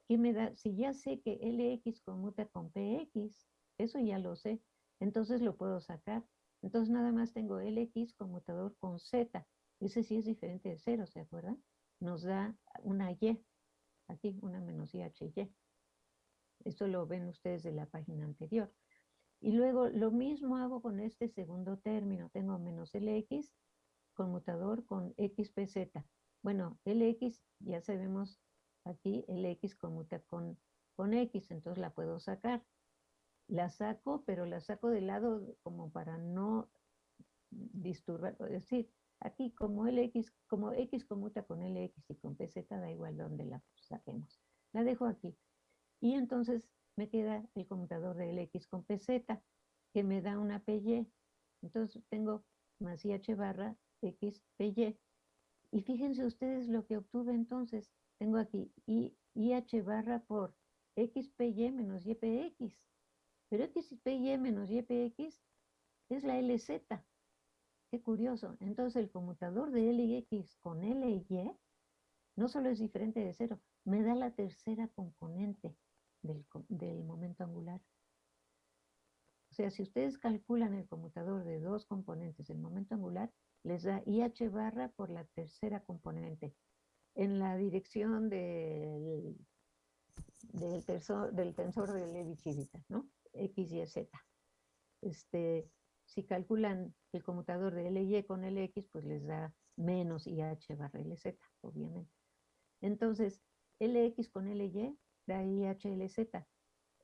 ¿qué me da? Si ya sé que LX conmuta con PX, eso ya lo sé, entonces lo puedo sacar. Entonces nada más tengo LX conmutador con Z. Ese sí es diferente de cero, ¿se acuerdan? Nos da una Y, aquí una menos IHY. Esto lo ven ustedes de la página anterior. Y luego lo mismo hago con este segundo término. Tengo menos LX conmutador con XPZ. Bueno, LX ya sabemos Aquí el X conmuta con, con X, entonces la puedo sacar. La saco, pero la saco de lado como para no disturbar, es decir, aquí como X, como X conmuta con LX y con PZ, da igual donde la saquemos. La dejo aquí. Y entonces me queda el conmutador de LX con PZ, que me da una PY. Entonces tengo más IH barra X PY. Y fíjense ustedes lo que obtuve entonces tengo aquí IH barra por XPY menos YPX. Pero XPY menos YPX es la LZ. Qué curioso. Entonces el conmutador de LX con LY no solo es diferente de cero, me da la tercera componente del, del momento angular. O sea, si ustedes calculan el conmutador de dos componentes del momento angular, les da IH barra por la tercera componente en la dirección del, del, tensor, del tensor de Levi-Civita, ¿no? X, Y, Z. Este, si calculan el conmutador de LY con LX, pues les da menos IH barra LZ, obviamente. Entonces, LX con LY da IH LZ.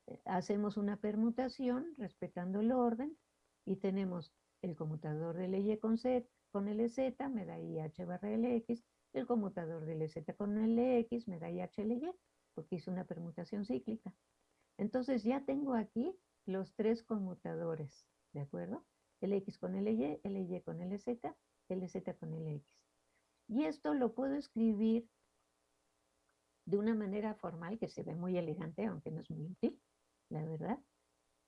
Eh, hacemos una permutación respetando el orden y tenemos el conmutador de LY con, Z, con LZ, me da IH barra LX, el conmutador del Z con LX me da IHLY, porque hice una permutación cíclica. Entonces ya tengo aquí los tres conmutadores, ¿de acuerdo? LX con LY, LY con LZ, LZ con LX. Y esto lo puedo escribir de una manera formal que se ve muy elegante, aunque no es muy útil, la verdad.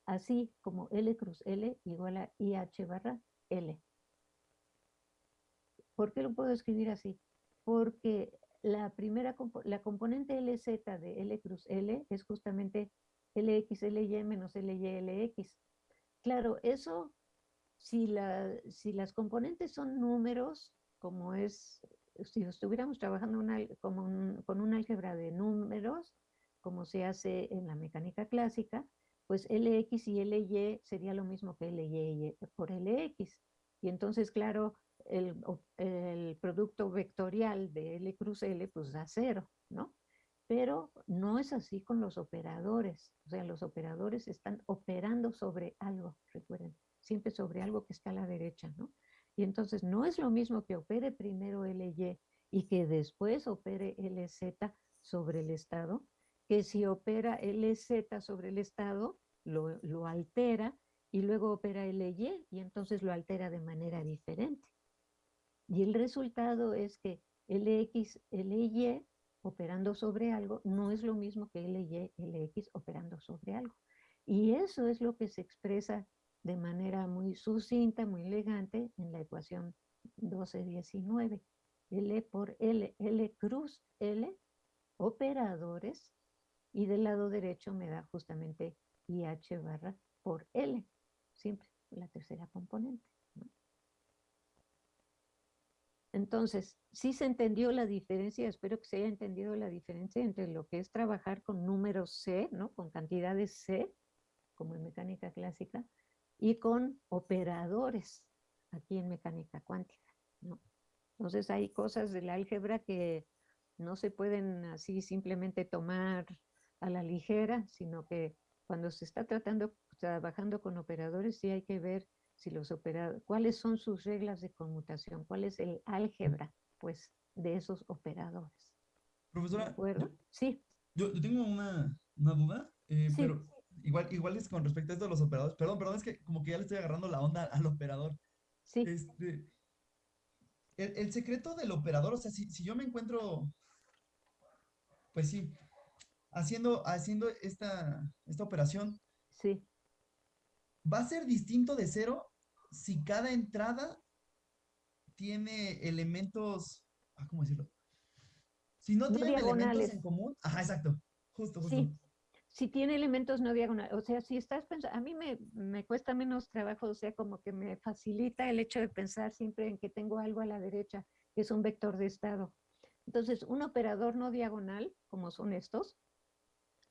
así como L cruz L igual a IH barra L. ¿Por qué lo puedo escribir así? Porque la primera, la componente LZ de L cruz L es justamente LX, LY menos LY, LX. Claro, eso, si, la, si las componentes son números, como es, si estuviéramos trabajando con un álgebra de números, como se hace en la mecánica clásica, pues LX y LY sería lo mismo que LY por LX. Y entonces, claro, el, producto vectorial de L cruz L pues da cero, ¿no? Pero no es así con los operadores. O sea, los operadores están operando sobre algo, recuerden, siempre sobre algo que está a la derecha, ¿no? Y entonces no es lo mismo que opere primero LY y que después opere LZ sobre el estado, que si opera LZ sobre el estado, lo, lo altera y luego opera LY y entonces lo altera de manera diferente. Y el resultado es que LX, LY operando sobre algo no es lo mismo que LY, LX operando sobre algo. Y eso es lo que se expresa de manera muy sucinta, muy elegante en la ecuación 1219. L por L, L cruz L, operadores, y del lado derecho me da justamente IH barra por L, siempre la tercera componente. Entonces, sí se entendió la diferencia, espero que se haya entendido la diferencia entre lo que es trabajar con números C, ¿no? Con cantidades C, como en mecánica clásica, y con operadores, aquí en mecánica cuántica. Entonces hay cosas del álgebra que no se pueden así simplemente tomar a la ligera, sino que cuando se está tratando, trabajando con operadores, sí hay que ver si los operadores, cuáles son sus reglas de conmutación, cuál es el álgebra, pues, de esos operadores. Profesora, ¿De sí. Yo, tengo una, duda, eh, pero igual, igual es con respecto a esto de los operadores. Perdón, perdón, es que como que ya le estoy agarrando la onda al operador. Sí. Este, el, secreto del operador, o sea, si, si, yo me encuentro, pues sí, haciendo, haciendo esta, esta operación. Sí va a ser distinto de cero si cada entrada tiene elementos, ah, ¿cómo decirlo? Si no, tiene elementos en común, ajá, exacto, justo, justo. Sí. Si tiene elementos no diagonales, o sea, si estás pensando, a mí me, me cuesta menos trabajo, o sea, como que me facilita el hecho de pensar siempre en que tengo algo a la derecha, que es un vector de estado. Entonces, un operador no diagonal, como son estos,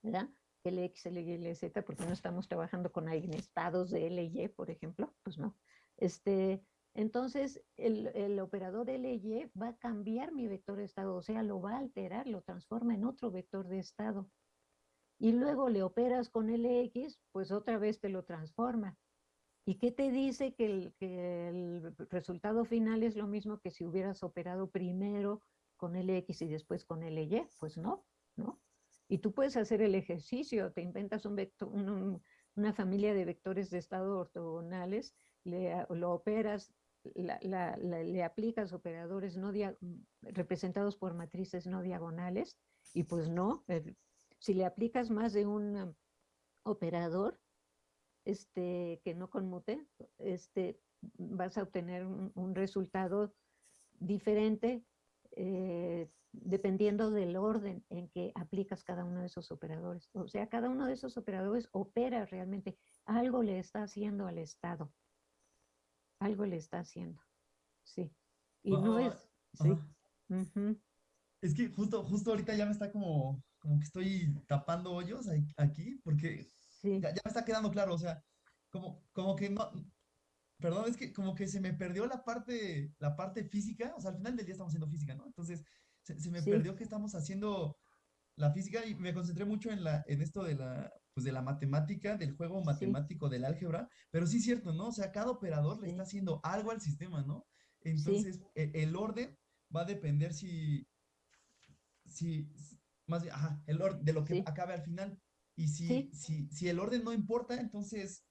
¿verdad? LX, LY, LZ, porque no estamos trabajando con estados de LY, por ejemplo, pues no. Este, entonces, el, el, operador LY va a cambiar mi vector de estado, o sea, lo va a alterar, lo transforma en otro vector de estado. Y luego le operas con LX, pues otra vez te lo transforma. ¿Y qué te dice que el, que el resultado final es lo mismo que si hubieras operado primero con LX y después con LY? Pues no, ¿no? Y tú puedes hacer el ejercicio, te inventas un vector, una familia de vectores de estado ortogonales, le, lo operas, le aplicas operadores no representados por matrices no diagonales, y pues no, si le aplicas más de un operador este, que no conmute, este, vas a obtener un, resultado diferente eh, dependiendo del orden en que aplicas cada uno de esos operadores. O sea, cada uno de esos operadores opera realmente, algo le está haciendo al Estado. Algo le está haciendo. Sí. Y no es... Sí. Es que justo, justo ahorita ya me está como, como que estoy tapando hoyos aquí, porque ya, ya, me está quedando claro, o sea, como, como que no, perdón, es que como que se me perdió la parte, la parte física, o sea, al final del día estamos haciendo física, ¿no? Entonces, se, me perdió que estamos haciendo la física y me concentré mucho en, la, en esto de la, pues de la matemática, del juego matemático, del álgebra, pero sí es cierto, ¿no? O sea, cada operador le está haciendo algo al sistema, ¿no? Entonces, e, el, orden va a depender si, si, más bien, ajá, el orden de lo que acabe al final. Y si, si, si el orden no importa, entonces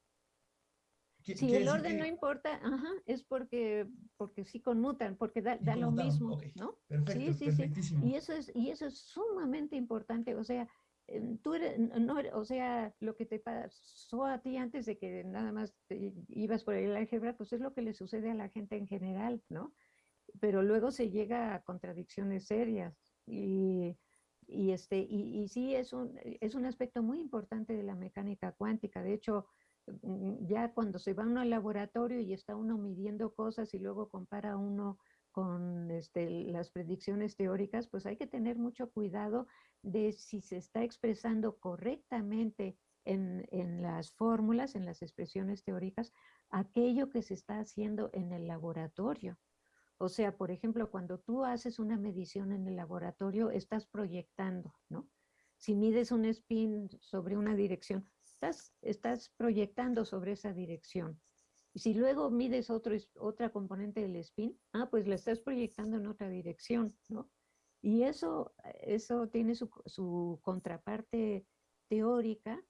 si el orden no importa, ajá, es porque, porque sí conmutan, porque da, lo mismo, ¿no? Perfecto, sí, sí. Y eso, es, y eso es sumamente importante, o sea, em, tú eres, no, o sea, lo que te pasó a ti antes de que nada más ibas por el álgebra, pues es lo que le sucede a la gente en general, ¿no? Pero luego se llega a contradicciones serias y, y este, y, y, sí es un, es un aspecto muy importante de la mecánica cuántica. De hecho, ya cuando se va uno al laboratorio y está uno midiendo cosas y luego compara uno con este, las predicciones teóricas, pues hay que tener mucho cuidado de si se está expresando correctamente en, en, las fórmulas, en las expresiones teóricas, aquello que se está haciendo en el laboratorio. O sea, por ejemplo, cuando tú haces una medición en el laboratorio, estás proyectando, ¿no? Si mides un spin sobre una dirección, estás, proyectando sobre esa dirección. Y si luego mides otro, otra componente del spin, ah, pues la estás proyectando en otra dirección, ¿no? Y eso, eso tiene su, su contraparte teórica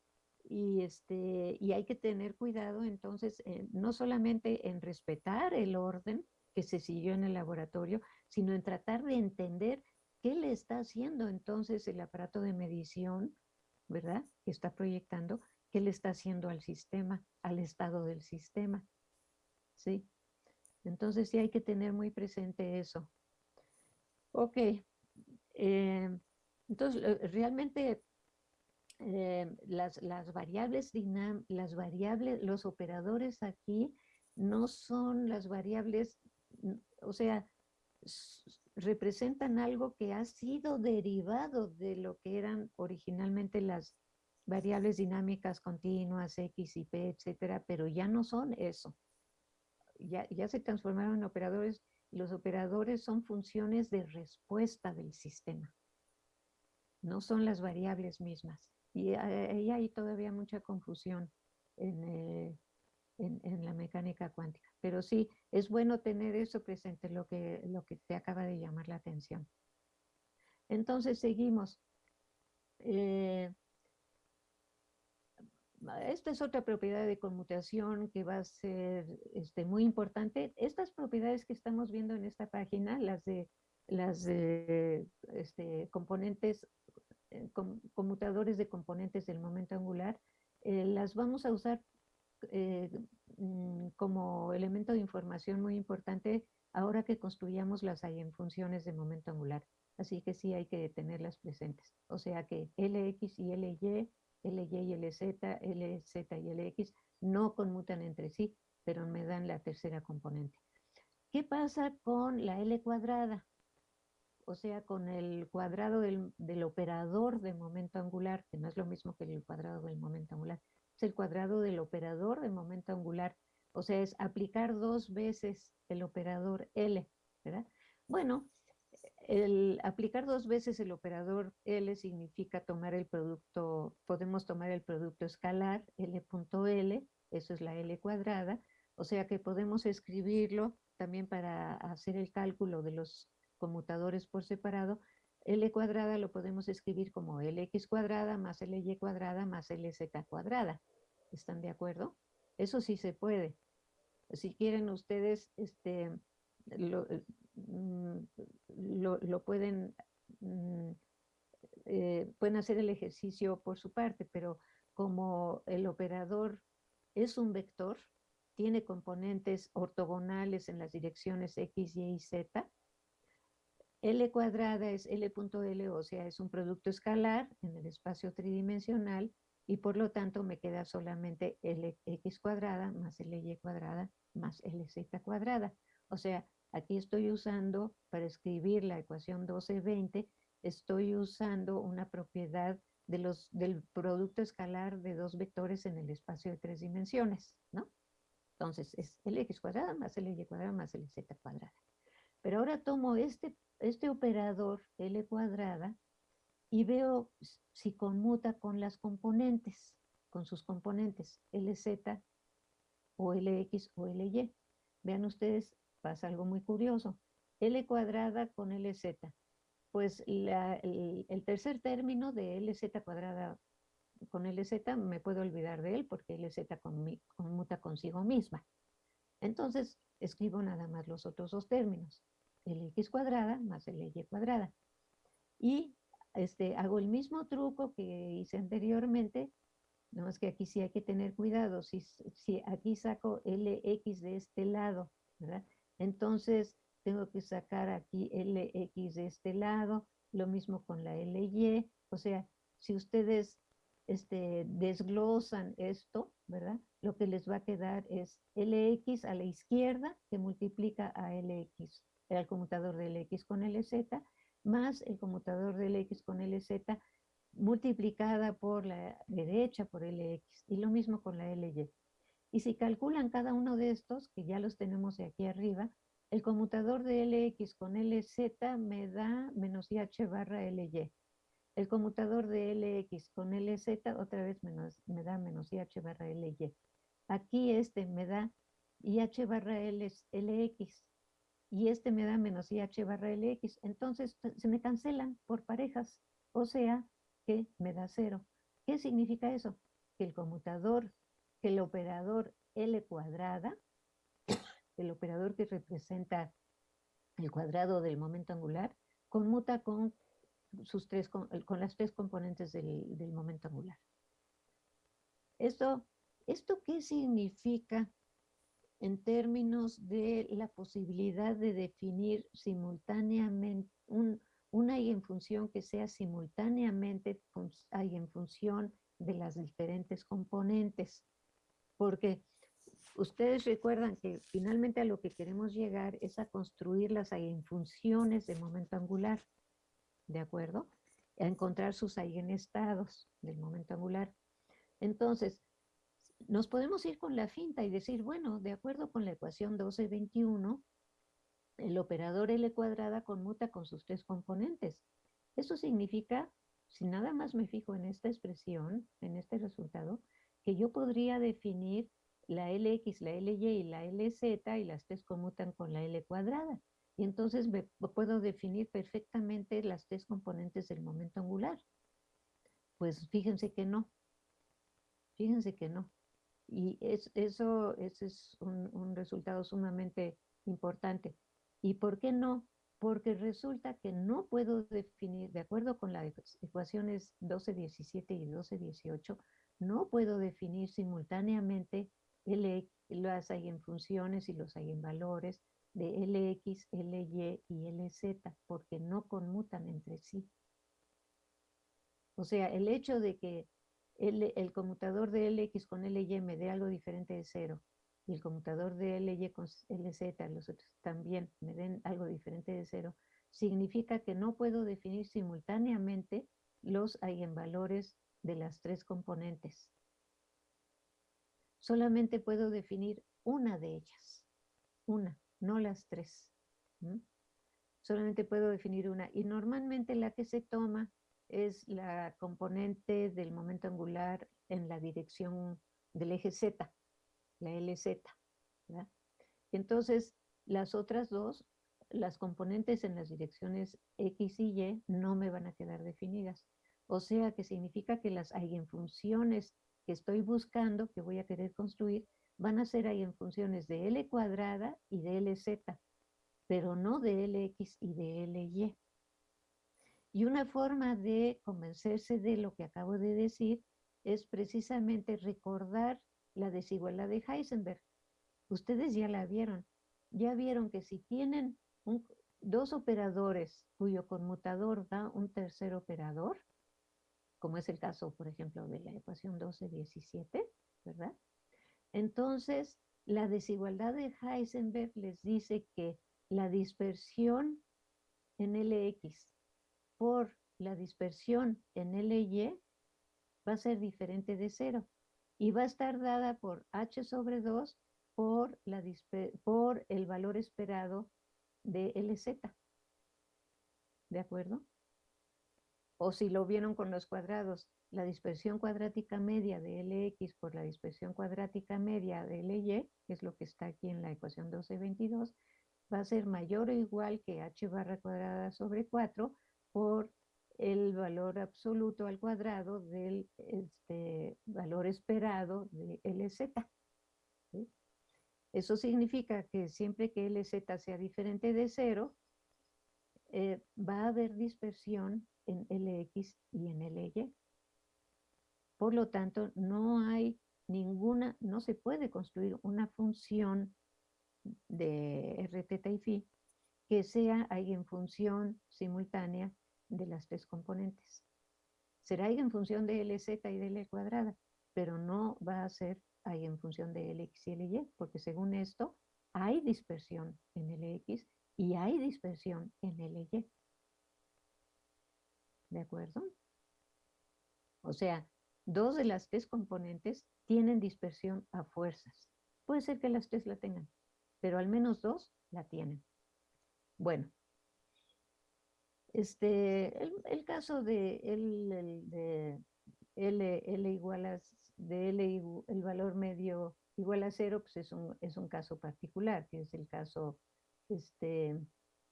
y, este, y hay que tener cuidado entonces no solamente en respetar el orden que se siguió en el laboratorio, sino en tratar de entender qué le está haciendo entonces el aparato de medición, ¿verdad? Que está proyectando, qué le está haciendo al sistema, al estado del sistema. ¿sí? Entonces sí hay que tener muy presente eso. Ok. Eh, entonces, realmente eh, las, las, variables las variables, los operadores aquí no son las variables, o sea, representan algo que ha sido derivado de lo que eran originalmente las variables dinámicas continuas, X y P, etcétera, pero ya no son eso ya, se transformaron en operadores los operadores son funciones de respuesta del sistema. No son las variables mismas. Y ahí hay todavía mucha confusión eh, en, en, la mecánica cuántica. Pero sí, es bueno tener eso presente, lo que, lo que te acaba de llamar la atención. Entonces seguimos. Eh, esta es otra propiedad de conmutación que va a ser este, muy importante. Estas propiedades que estamos viendo en esta página, las de, las este, componentes, eh, conmutadores de componentes del momento angular, eh, las vamos a usar eh, mm, como elemento de información muy importante ahora que construyamos las funciones de momento angular. Así que sí hay que tenerlas presentes. O sea que LX y LY LY y LZ, LZ y LX no conmutan entre sí, pero me dan la tercera componente. ¿Qué pasa con la L cuadrada? O sea, con el cuadrado del, del, operador de momento angular, que no es lo mismo que el cuadrado del momento angular, es el cuadrado del operador de momento angular. O sea, es aplicar dos veces el operador L, ¿verdad? Bueno, el aplicar dos veces el operador L significa tomar el producto, podemos tomar el producto escalar L.L, eso es la L cuadrada, o sea que podemos escribirlo también para hacer el cálculo de los conmutadores por separado. L cuadrada lo podemos escribir como Lx cuadrada más Ly cuadrada más Lz cuadrada. ¿Están de acuerdo? Eso sí se puede. Si quieren ustedes, este, lo, Mm, lo, pueden, mm, eh, pueden hacer el ejercicio por su parte, pero como el operador es un vector, tiene componentes ortogonales en las direcciones X, Y y Z, L cuadrada es L.L, o sea, es un producto escalar en el espacio tridimensional y por lo tanto me queda solamente Lx cuadrada más Ly cuadrada más Lz cuadrada. O sea, Aquí estoy usando, para escribir la ecuación 1220, estoy usando una propiedad del producto escalar de dos vectores en el espacio de tres dimensiones, ¿no? Entonces, es Lx cuadrada más Ly cuadrada más Lz cuadrada. Pero ahora tomo este, este operador L cuadrada y veo si conmuta con las componentes, con sus componentes Lz o Lx o Ly. Vean ustedes, pasa algo muy curioso. L cuadrada con LZ. Pues el, tercer término de LZ cuadrada con LZ me puedo olvidar de él porque LZ conmuta consigo misma. Entonces escribo nada más los otros dos términos. LX cuadrada más LY cuadrada. Y este, hago el mismo truco que hice anteriormente, no más que aquí sí hay que tener cuidado. Si, si aquí saco LX de este lado, ¿verdad? Entonces tengo que sacar aquí LX de este lado, lo mismo con la LY. O sea, si ustedes este, desglosan esto, ¿verdad? Lo que les va a quedar es LX a la izquierda que multiplica a LX, el conmutador de LX con LZ, más el conmutador de LX con LZ multiplicada por la derecha por LX y lo mismo con la LY. Y si calculan cada uno de estos, que ya los tenemos aquí arriba, el conmutador de LX con LZ me da menos IH barra LY. El conmutador de LX con LZ otra vez menos, me da menos IH barra LY. Aquí este me da IH barra LX y este me da menos IH barra LX. Entonces se me cancelan por parejas. O sea, que me da cero. ¿Qué significa eso? Que el conmutador, que el operador L cuadrada, el operador que representa el cuadrado del momento angular, conmuta con, sus tres, con, las tres componentes del, momento angular. Esto, ¿Esto qué significa en términos de la posibilidad de definir simultáneamente un, una eigenfunción que sea simultáneamente eigenfunción de las diferentes componentes. Porque ustedes recuerdan que finalmente a lo que queremos llegar es a construir las eigenfunciones de momento angular, ¿de acuerdo? A encontrar sus eigenestados del momento angular. Entonces, nos podemos ir con la finta y decir, bueno, de acuerdo con la ecuación 1221, el operador L cuadrada conmuta con sus tres componentes. Eso significa, si nada más me fijo en esta expresión, en este resultado, que yo podría definir la LX, la LY y la LZ y las tres conmutan con la L cuadrada. Y entonces me, puedo definir perfectamente las tres componentes del momento angular. Pues fíjense que no. Fíjense que no. Y es, eso, ese es un, un resultado sumamente importante. ¿Y por qué no? Porque resulta que no puedo definir, de acuerdo con las ecuaciones 12.17 y 12.18, no puedo definir simultáneamente las eigenfunciones y los eigenvalores de Lx, Ly y Lz, porque no conmutan entre sí. O sea, el hecho de que el, conmutador de Lx con Ly me dé algo diferente de cero y el conmutador de LY con LZ, los otros también me den algo diferente de cero, significa que no puedo definir simultáneamente los eigenvalores de las tres componentes. Solamente puedo definir una de ellas, una, no las tres. Solamente puedo definir una. Y normalmente la que se toma es la componente del momento angular en la dirección del eje Z la LZ. Entonces, las otras dos, las componentes en las direcciones X y Y no me van a quedar definidas. O sea que significa que las eigenfunciones que estoy buscando, que voy a querer construir, van a ser eigenfunciones de L cuadrada y de LZ, pero no de LX y de LY. Y una forma de convencerse de lo que acabo de decir es precisamente recordar la desigualdad de Heisenberg. Ustedes ya la vieron. Ya vieron que si tienen dos operadores cuyo conmutador da un tercer operador, como es el caso, por ejemplo, de la ecuación 12-17, ¿verdad? Entonces, la desigualdad de Heisenberg les dice que la dispersión en LX por la dispersión en LY va a ser diferente de cero y va a estar dada por h sobre 2 por, por el valor esperado de LZ. ¿De acuerdo? O si lo vieron con los cuadrados, la dispersión cuadrática media de Lx por la dispersión cuadrática media de Ly, que es lo que está aquí en la ecuación 1222, va a ser mayor o igual que h barra cuadrada sobre 4 por el valor absoluto al cuadrado del este, valor esperado de LZ. Eso significa que siempre que LZ sea diferente de cero, eh, va a haber dispersión en LX y en LY. Por lo tanto, no hay ninguna, no se puede construir una función de RT y phi que sea función simultánea de las tres componentes. Será función de LZ y de L cuadrada, pero no va a ser función de LX y LY, porque según esto hay dispersión en LX y hay dispersión en LY. ¿De acuerdo? O sea, dos de las tres componentes tienen dispersión a fuerzas. Puede ser que las tres la tengan, pero al menos dos la tienen. Bueno, este, el, caso de, el, de L, L igual a, de L, el valor medio igual a cero, pues es un, es un caso particular, que es el caso este,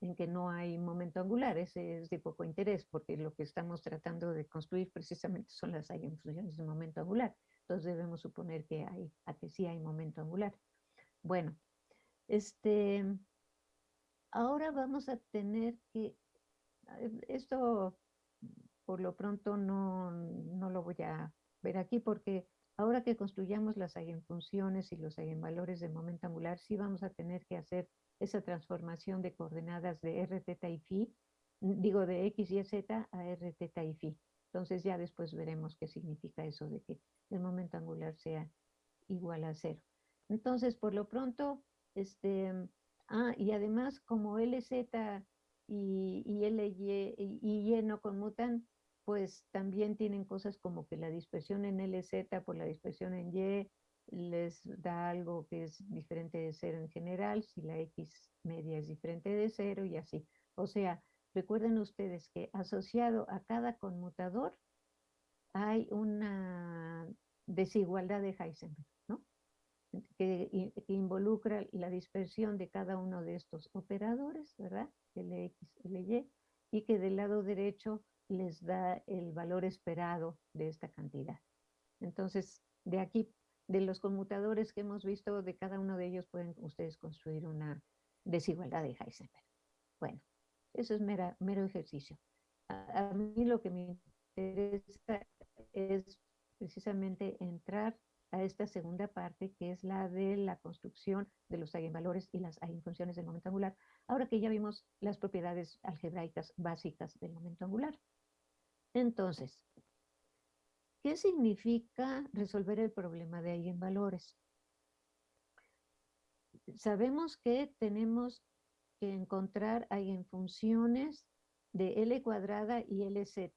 en que no hay momento angular, ese es de poco interés, porque lo que estamos tratando de construir precisamente son las eigenfunciones de momento angular. Entonces debemos suponer que hay, a que sí hay momento angular. Bueno, este, ahora vamos a tener que, esto por lo pronto no, no lo voy a ver aquí porque ahora que construyamos las eigenfunciones y los eigenvalores de momento angular, sí vamos a tener que hacer esa transformación de coordenadas de r, θ y phi, digo de x y z a r, θ y phi. Entonces ya después veremos qué significa eso de que el momento angular sea igual a cero. Entonces, por lo pronto, este, ah, y además como LZ y, y LY y Y no conmutan, pues también tienen cosas como que la dispersión en LZ por la dispersión en Y les da algo que es diferente de cero en general, si la X media es diferente de cero y así. O sea, recuerden ustedes que asociado a cada conmutador hay una desigualdad de Heisenberg, ¿no? Que, involucra la dispersión de cada uno de estos operadores, ¿verdad? LX, LY, y que del lado derecho les da el valor esperado de esta cantidad. Entonces, de aquí de los conmutadores que hemos visto, de cada uno de ellos pueden ustedes construir una desigualdad de Heisenberg. Bueno, eso es mero ejercicio. A, mí lo que me interesa es precisamente entrar a esta segunda parte, que es la de la construcción de los eigenvalores y las eigenfunciones del momento angular, ahora que ya vimos las propiedades algebraicas básicas del momento angular. Entonces, ¿Qué significa resolver el problema de eigenvalores? Sabemos que tenemos que encontrar eigenfunciones de L cuadrada y LZ.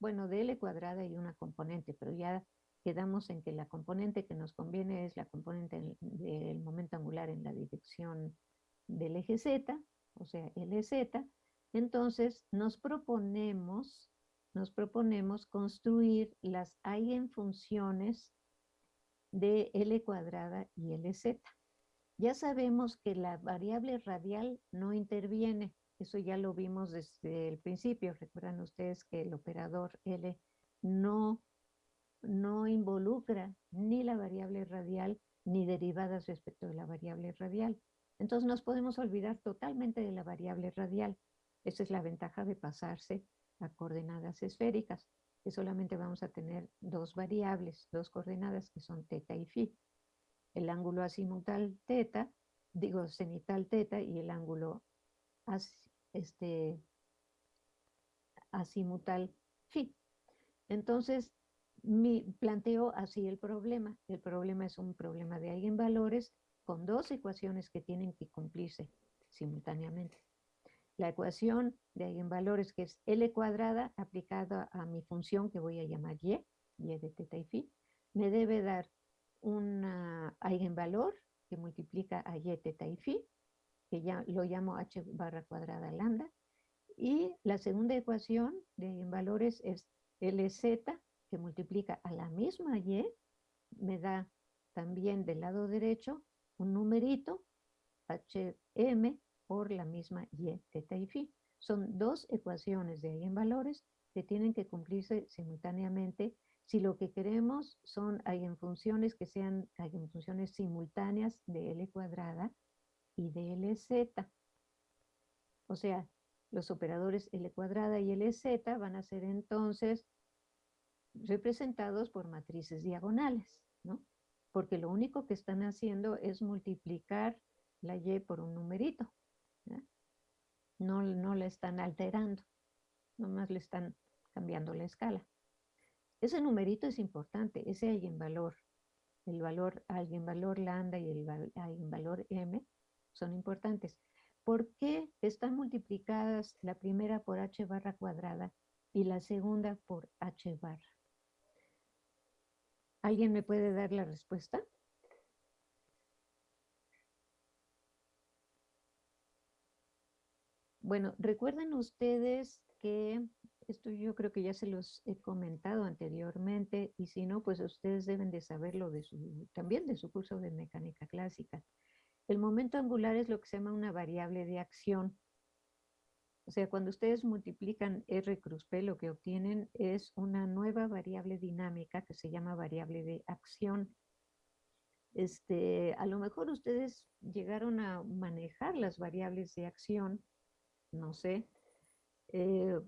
Bueno, de L cuadrada y una componente, pero ya quedamos en que la componente que nos conviene es la componente del momento angular en la dirección del eje Z, o sea, LZ. Entonces, nos proponemos nos proponemos construir las eigenfunciones de L cuadrada y LZ. Ya sabemos que la variable radial no interviene, eso ya lo vimos desde el principio. Recuerdan ustedes que el operador L no, no involucra ni la variable radial ni derivadas respecto de la variable radial. Entonces nos podemos olvidar totalmente de la variable radial. Esa es la ventaja de pasarse a coordenadas esféricas, que solamente vamos a tener dos variables, dos coordenadas que son teta y phi. El ángulo azimutal teta, digo cenital teta y el ángulo este, azimutal phi. Entonces, mi, planteo así el problema. El problema es un problema de eigenvalores con dos ecuaciones que tienen que cumplirse simultáneamente la ecuación de eigenvalores que es L cuadrada aplicada a mi función que voy a llamar Y, Y de teta y phi, me debe dar un eigenvalor que multiplica a Y teta y phi, que ya lo llamo H barra cuadrada lambda, y la segunda ecuación de eigenvalores es LZ, que multiplica a la misma Y, me da también del lado derecho un numerito, HM, por la misma y, teta y phi. Son dos ecuaciones de eigenvalores que tienen que cumplirse simultáneamente si lo que queremos son eigenfunciones que sean eigenfunciones simultáneas de L cuadrada y de LZ. O sea, Los operadores L cuadrada y LZ van a ser entonces representados por matrices diagonales, ¿no? Porque lo único que están haciendo es multiplicar la Y por un numerito. No, no la están alterando, nomás le están cambiando la escala. Ese numerito es importante, ese eigenvalor. El valor valor lambda y el valor m son importantes. ¿Por qué están multiplicadas la primera por h barra cuadrada y la segunda por h barra? ¿Alguien me puede dar la respuesta? Bueno, recuerden ustedes que esto yo creo que ya se los he comentado anteriormente y si no, pues ustedes deben de saberlo de su, también de su curso de mecánica clásica. El momento angular es lo que se llama una variable de acción. O sea, cuando ustedes multiplican R cruz P, lo que obtienen es una nueva variable dinámica que se llama variable de acción. Este, a lo mejor ustedes llegaron a manejar las variables de acción, no sé, eh,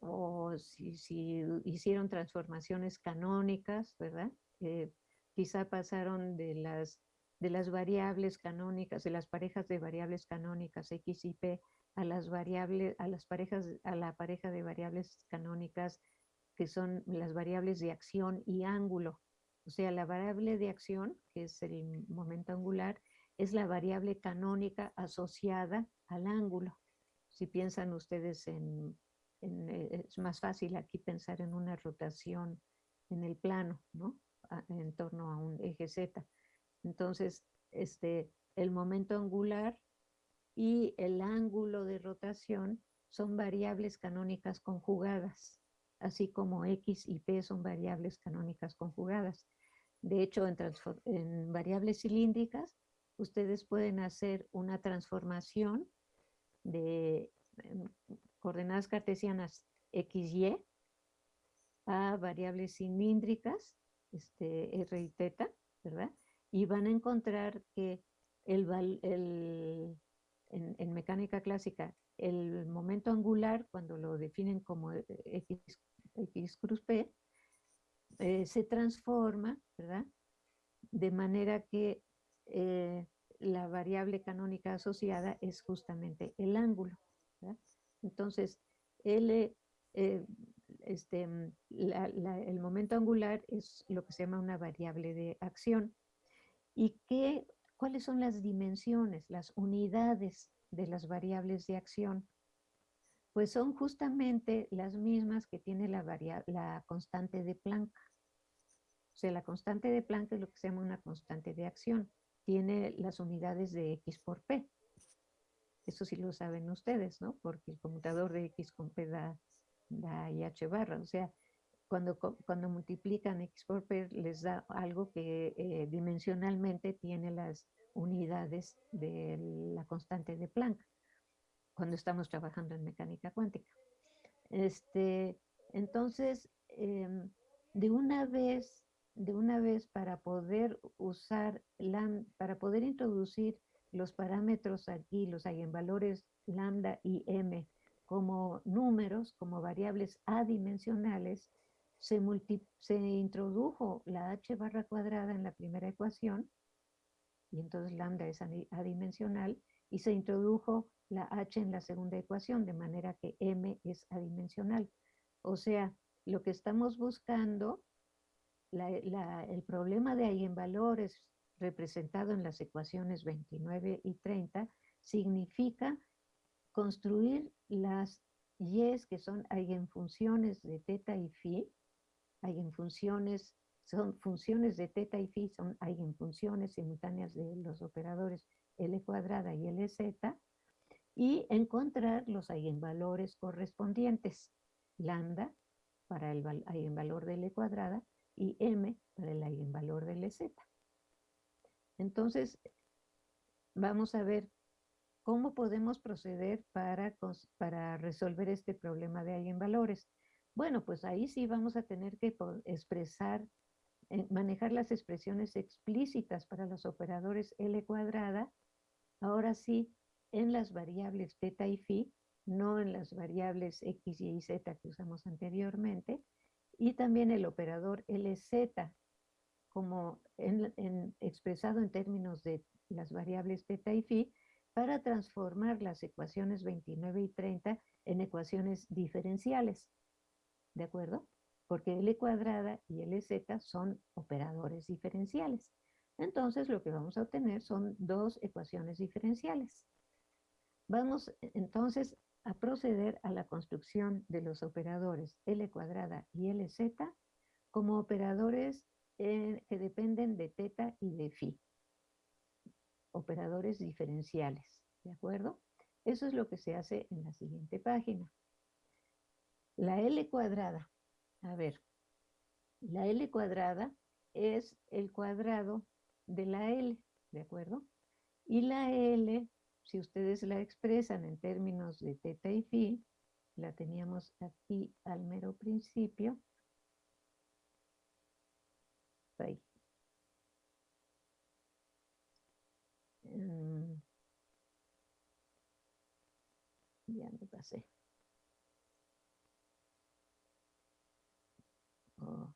o si, hicieron transformaciones canónicas, ¿verdad? Eh, quizá pasaron de las, de las variables canónicas, de las parejas de variables canónicas X y P a las variables, a las parejas, a la pareja de variables canónicas que son las variables de acción y ángulo. O sea, la variable de acción, que es el momento angular, es la variable canónica asociada al ángulo. Si piensan ustedes en eh, es más fácil aquí pensar en una rotación en el plano, ¿no? en torno a un eje Z. Entonces, este, el momento angular y el ángulo de rotación son variables canónicas conjugadas, así como X y P son variables canónicas conjugadas. De hecho, en, en variables cilíndricas, ustedes pueden hacer una transformación de em, coordenadas cartesianas x, y a variables cilíndricas, este, r y teta, ¿verdad? Y van a encontrar que el, en, mecánica clásica, el momento angular, cuando lo definen como x, x cruz p, eh, se transforma, ¿verdad? De manera que eh, la variable canónica asociada es justamente el ángulo. Entonces, eh, este, mm, el momento angular es lo que se llama una variable de acción. ¿Y qué, cuáles son las dimensiones, las unidades de las variables de acción? Pues son justamente las mismas que tiene la, la constante de Planck. O sea, la constante de Planck es lo que se llama una constante de acción. Tiene las unidades de X por P. Eso sí lo saben ustedes, ¿no? Porque el conmutador de X con P da, da H barra. O sea, cuando, cuando multiplican X por P les da algo que eh, dimensionalmente tiene las unidades de la constante de Planck cuando estamos trabajando en mecánica cuántica. Este, entonces, em, de una vez, de una vez para poder usar, para poder introducir los parámetros aquí, los eigenvalores lambda y m, como números, como variables adimensionales, se, se introdujo la h barra cuadrada en la primera ecuación, y entonces lambda es adimensional, y se introdujo la h en la segunda ecuación, de manera que m es adimensional. O sea, lo que estamos buscando, el problema de eigenvalores representado en las ecuaciones 29 y 30, significa construir las y's que son eigenfunciones de teta y phi, eigenfunciones, son funciones de teta y phi, son eigenfunciones simultáneas de los operadores L cuadrada y LZ, y encontrar los eigenvalores correspondientes, lambda para el eigenvalor de L cuadrada y m para el eigenvalor de LZ. Entonces, vamos a ver cómo podemos proceder para, para resolver este problema de eigenvalores. Bueno, pues ahí sí vamos a tener que expresar, eh, manejar las expresiones explícitas para los operadores L cuadrada, ahora sí, en las variables teta y phi, no en las variables x, y, z que usamos anteriormente, y también el operador LZ, como expresado en términos de las variables teta y phi, para transformar las ecuaciones 29 y 30 en ecuaciones diferenciales. ¿De acuerdo? Porque L cuadrada y LZ son operadores diferenciales. Entonces lo que vamos a obtener son dos ecuaciones diferenciales. Vamos entonces a proceder a la construcción de los operadores L cuadrada y LZ como operadores eh, que dependen de teta y de phi. Operadores diferenciales, ¿de acuerdo? Eso es lo que se hace en la siguiente página. La L cuadrada, a ver, la L cuadrada es el cuadrado de la L, ¿de acuerdo? Y la L, si ustedes la expresan en términos de teta y phi, la teníamos aquí al mero principio. Ahí. Mm. ya me pasé. Oh.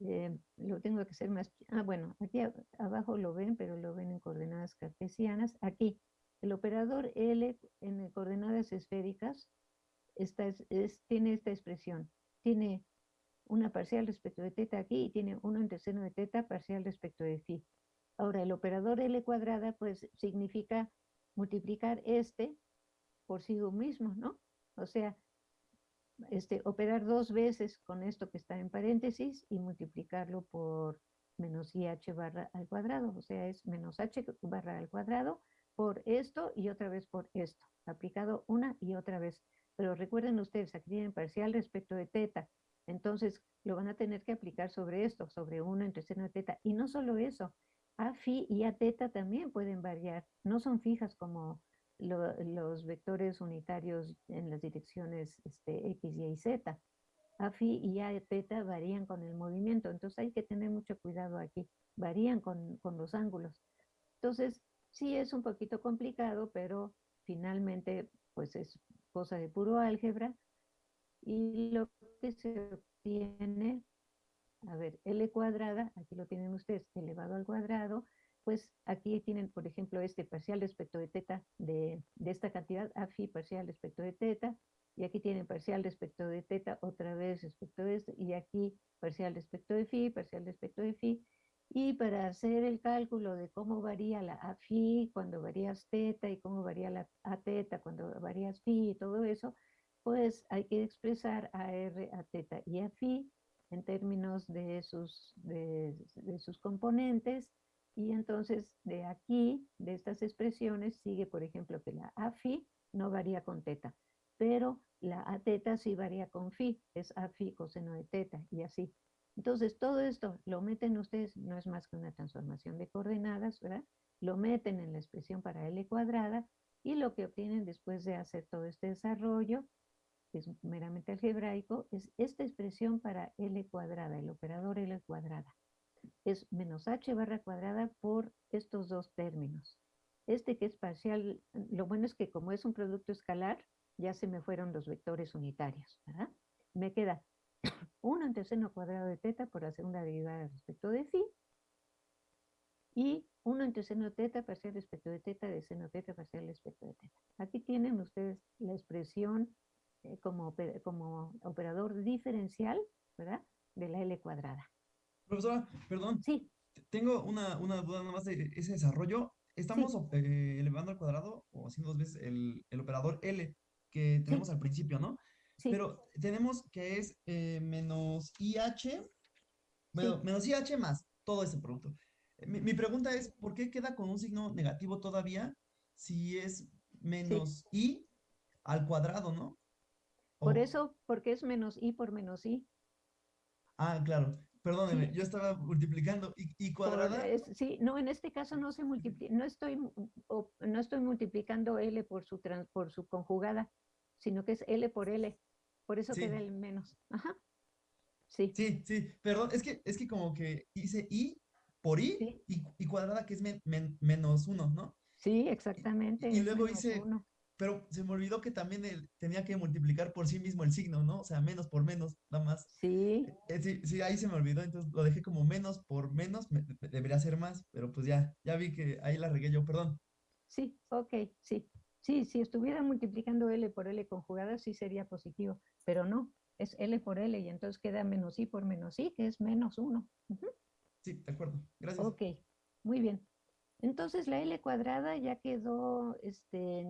Eh, lo tengo que hacer más, ah bueno, aquí abajo lo ven, pero lo ven en coordenadas cartesianas. Aquí, el operador L en coordenadas esféricas esta es, tiene esta expresión, tiene una parcial respecto de teta aquí y tiene uno entre seno de teta parcial respecto de phi. Ahora, el operador L cuadrada pues significa multiplicar este por sí mismo, ¿no? O sea, este, operar dos veces con esto que está en paréntesis y multiplicarlo por menos IH barra al cuadrado. O sea, es menos H barra al cuadrado por esto y otra vez por esto. Aplicado una y otra vez. Pero recuerden ustedes, aquí tienen parcial respecto de teta. Entonces, lo van a tener que aplicar sobre esto, sobre 1 entre seno de teta. Y no solo eso, a phi y a teta también pueden variar. No son fijas como los vectores unitarios en las direcciones este, X, Y y Z. A phi y A teta varían con el movimiento, entonces hay que tener mucho cuidado aquí, varían con, con los ángulos. Entonces, sí es un poquito complicado, pero finalmente pues es cosa de puro álgebra y lo que se obtiene, a ver, L cuadrada, aquí lo tienen ustedes, elevado al cuadrado, pues aquí tienen, por ejemplo, este parcial respecto de teta de, esta cantidad, a phi parcial respecto de teta, y aquí tienen parcial respecto de teta otra vez respecto de esto, y aquí parcial respecto de phi, parcial respecto de phi, y para hacer el cálculo de cómo varía la a phi cuando varías teta y cómo varía la a teta cuando varías phi y todo eso, pues hay que expresar a r, a teta y a phi en términos de sus, de sus componentes, y entonces de aquí, de estas expresiones, sigue por ejemplo que la phi no varía con teta, pero la a teta sí varía con phi, es a phi coseno de teta y así. Entonces todo esto lo meten ustedes, no es más que una transformación de coordenadas, ¿verdad? Lo meten en la expresión para L cuadrada y lo que obtienen después de hacer todo este desarrollo, que es meramente algebraico, es esta expresión para L cuadrada, el operador L cuadrada es menos h barra cuadrada por estos dos términos. Este que es parcial, lo bueno es que como es un producto escalar, ya se me fueron los vectores unitarios, ¿verdad? Me queda 1 entre seno cuadrado de teta por la segunda derivada respecto de phi, y 1 entre seno teta parcial respecto de teta de seno teta parcial respecto de teta. Aquí tienen ustedes la expresión eh, como, como operador diferencial, ¿verdad? De la L cuadrada. Profesora, perdón. Sí. Tengo una, duda nada más de ese desarrollo. Estamos eh, elevando al cuadrado o haciendo dos veces el, operador L que tenemos al principio, ¿no? Sí. Pero tenemos que es eh, menos IH, bueno, menos IH más todo ese producto. Mi, pregunta es, ¿por qué queda con un signo negativo todavía si es menos I al cuadrado, ¿no? Por eso, porque es menos I por menos I. Ah, claro. Perdóneme, yo estaba multiplicando. ¿Y, cuadrada? sí, no, en este caso no se multiplica, no estoy, no estoy multiplicando L por su, por su conjugada, sino que es L por L. Por eso queda el menos. Ajá. Sí. Sí, sí, perdón, es que, es que como que hice I por I y, cuadrada que es menos uno, ¿no? Sí, exactamente. Y, luego hice, pero se me olvidó que también él tenía que multiplicar por sí mismo el signo, ¿no? O sea, menos por menos, nada más. Sí. Eh, sí, sí, ahí se me olvidó, entonces lo dejé como menos por menos, debería ser más, pero pues ya, ya vi que ahí la regué yo, perdón. Sí, ok, sí. Sí, si estuviera multiplicando L por L conjugada, sí sería positivo, pero no, es L por L y entonces queda menos I por menos I, que es menos 1. Sí, de acuerdo. Gracias. Ok, muy bien. Entonces la L cuadrada ya quedó este,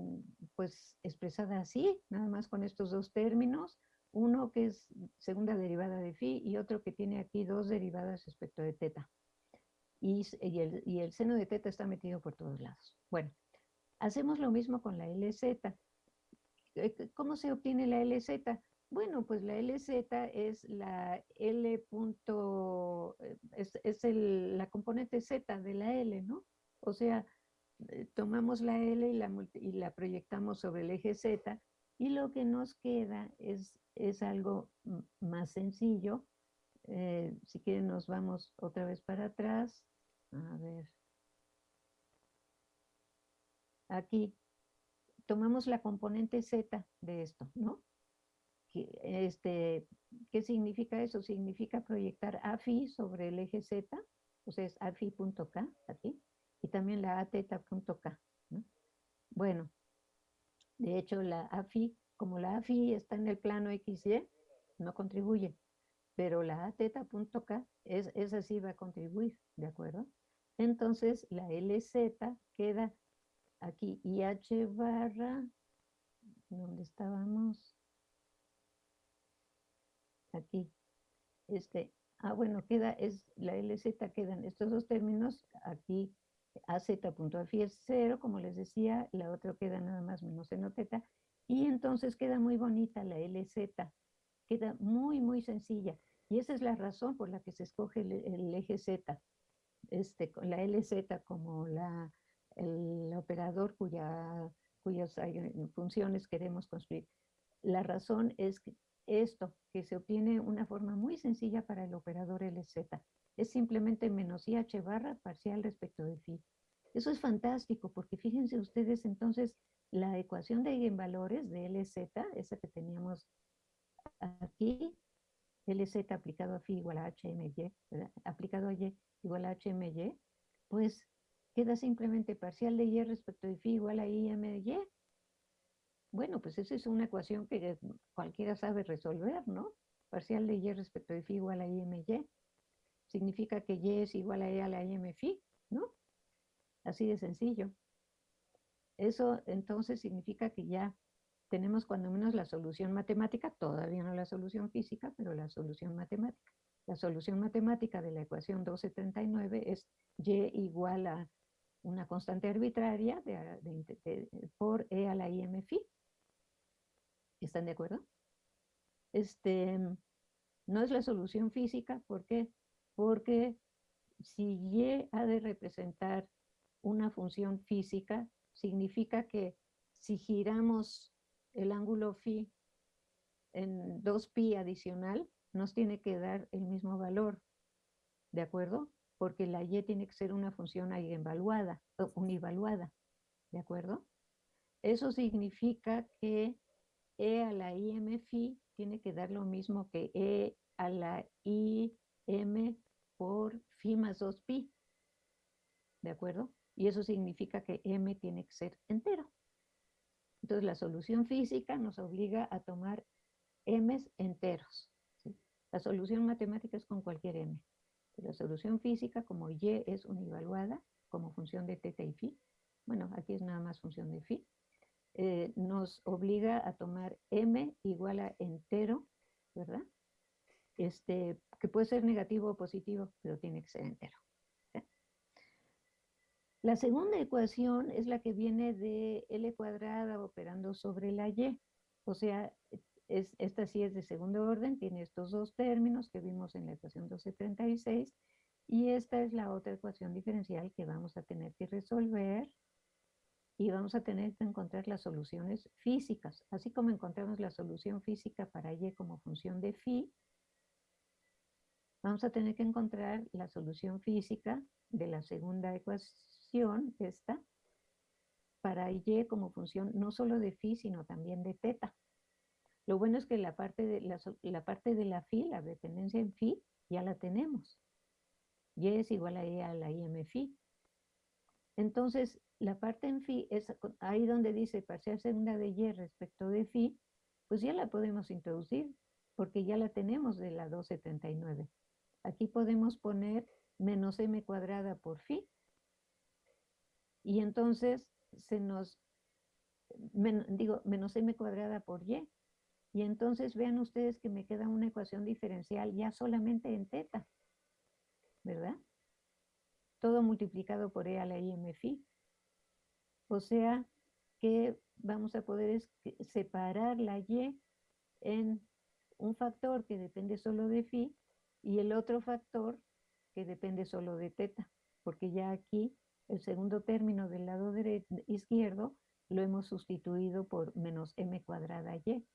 pues expresada así, nada más con estos dos términos, uno que es segunda derivada de phi y otro que tiene aquí dos derivadas respecto de teta. Y, el, seno de teta está metido por todos lados. Bueno, hacemos lo mismo con la LZ. Eh, ¿Cómo se obtiene la LZ? Bueno, pues la LZ es la L punto, eh, es, es el, la componente Z de la L, ¿no? O sea, eh, tomamos la L y la, y la proyectamos sobre el eje Z y lo que nos queda es, es algo más sencillo. Eh, si quieren nos vamos otra vez para atrás. A ver. Aquí tomamos la componente Z de esto, ¿no? Este, ¿Qué significa eso? Significa proyectar AFI sobre el eje Z, o sea, es AFI.K aquí y también la ateta.k. Bueno, de hecho la AFI, como la AFI está en el plano XY, no contribuye, pero la ateta.k es, esa sí va a contribuir, ¿de acuerdo? Entonces la LZ queda aquí IH barra, ¿dónde estábamos? Aquí, este, ah bueno, queda, es la LZ quedan estos dos términos aquí AZ.AFI es cero, como les decía, la otra queda nada más menos teta, y entonces queda muy bonita la LZ, queda muy, muy sencilla. Y esa es la razón por la que se escoge el, eje Z, este, la LZ como la, el operador cuya, cuyas funciones queremos construir. La razón es esto, que se obtiene una forma muy sencilla para el operador LZ es simplemente menos IH barra parcial respecto de phi. Eso es fantástico porque fíjense ustedes entonces la ecuación de eigenvalores de LZ, esa que teníamos aquí, LZ aplicado a phi igual a HMY, aplicado a Y igual a HMY, pues queda simplemente parcial de Y respecto de phi igual a IMY. Bueno, pues esa es una ecuación que cualquiera sabe resolver, ¿no? Parcial de Y respecto de phi igual a IMY significa que Y es igual a E a la M phi, ¿no? Así de sencillo. Eso entonces significa que ya tenemos cuando menos la solución matemática, todavía no la solución física, pero la solución matemática. La solución matemática de la ecuación 1239 es Y igual a una constante arbitraria por E a la IM phi. ¿Están de acuerdo? Este, no es la solución física, ¿por qué? Porque si Y ha de representar una función física, significa que si giramos el ángulo phi en 2pi adicional, nos tiene que dar el mismo valor, ¿de acuerdo? Porque la y tiene que ser una función eigenvaluada, univaluada, ¿de acuerdo? Eso significa que e a la im phi tiene que dar lo mismo que e a la i m por phi más 2pi. ¿De acuerdo? Y eso significa que m tiene que ser entero. Entonces la solución física nos obliga a tomar m's enteros. La solución matemática es con cualquier m. La solución física, como y es univaluada, como función de teta y phi, bueno, aquí es nada más función de phi, eh, nos obliga a tomar m igual a entero, ¿verdad? Este, que puede ser negativo o positivo, pero tiene que ser entero. La segunda ecuación es la que viene de L cuadrada operando sobre la Y. O sea, es, esta sí es de segundo orden, tiene estos dos términos que vimos en la ecuación 1236, y esta es la otra ecuación diferencial que vamos a tener que resolver y vamos a tener que encontrar las soluciones físicas. Así como encontramos la solución física para y como función de phi, vamos a tener que encontrar la solución física de la segunda ecuación, esta, para y como función no solo de phi, sino también de teta. Lo bueno es que la parte de la, la parte de la phi, la dependencia en phi, ya la tenemos. Y es igual a E a la IM phi. Entonces, la parte en phi es ahí donde dice parcial segunda de y respecto de phi, pues ya la podemos introducir, porque ya la tenemos de la 279. Aquí podemos poner menos m cuadrada por phi, y entonces se nos, digo, menos m cuadrada por y, y entonces vean ustedes que me queda una ecuación diferencial ya solamente en teta, ¿verdad? Todo multiplicado por e a la m phi. O sea que vamos a poder separar la y en un factor que depende solo de phi y el otro factor que depende solo de teta, porque ya aquí el segundo término del lado izquierdo lo hemos sustituido por menos m cuadrada y,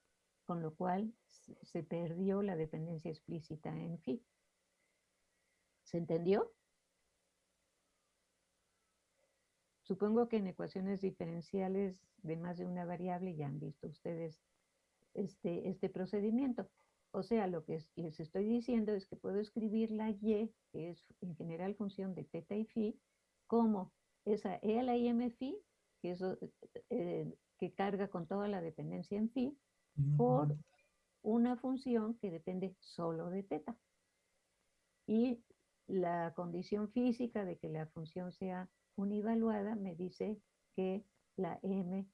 con lo cual se perdió la dependencia explícita en phi. ¿Se entendió? Supongo que en ecuaciones diferenciales de más de una variable ya han visto ustedes este, este procedimiento. O sea, lo que les estoy diciendo es que puedo escribir la y, que es en general función de teta y phi, como esa e a la m phi, que, eso, eh, que carga con toda la dependencia en phi, por una función que depende solo de teta. Y la condición física de que la función sea univaluada me dice que la m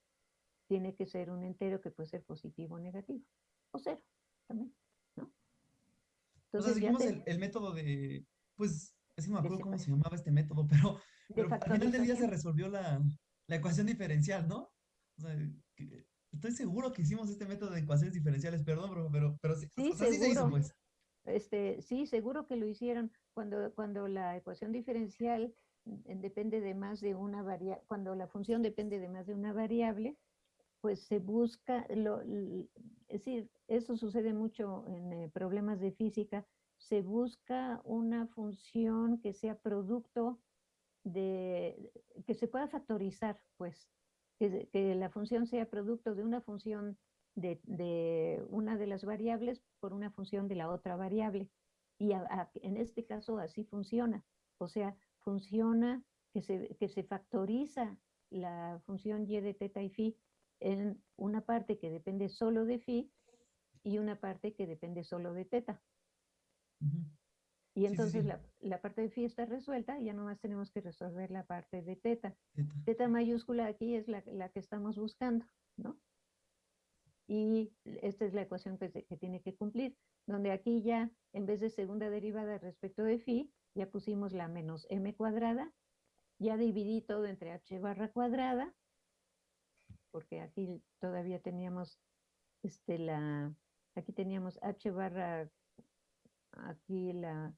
tiene que ser un entero que puede ser positivo o negativo, o cero también, Entonces, seguimos el, método de, pues, es que no me acuerdo cómo se llamaba este método, pero, pero al final del día se resolvió la, la ecuación diferencial, ¿no? O sea, estoy seguro que hicimos este método de ecuaciones diferenciales, perdón, pero, pero, pero sí, sí, se hizo, pues. Este, sí, seguro que lo hicieron cuando, cuando la ecuación diferencial depende de más de una variable, cuando la función depende de más de una variable, pues se busca, lo, es decir, eso sucede mucho en eh, problemas de física, se busca una función que sea producto de, que se pueda factorizar, pues, que, la función sea producto de una función de, de, una de las variables por una función de la otra variable. Y en este caso así funciona. O sea, funciona que se, que se factoriza la función y de teta y phi en una parte que depende solo de phi y una parte que depende solo de teta. Y entonces La, la, parte de phi está resuelta y ya nomás tenemos que resolver la parte de teta. Teta, mayúscula aquí es la, la, que estamos buscando, ¿no? Y esta es la ecuación que, que tiene que cumplir, donde aquí ya en vez de segunda derivada respecto de phi, ya pusimos la menos m cuadrada, ya dividí todo entre h barra cuadrada, porque aquí todavía teníamos este la, aquí teníamos h barra, aquí la,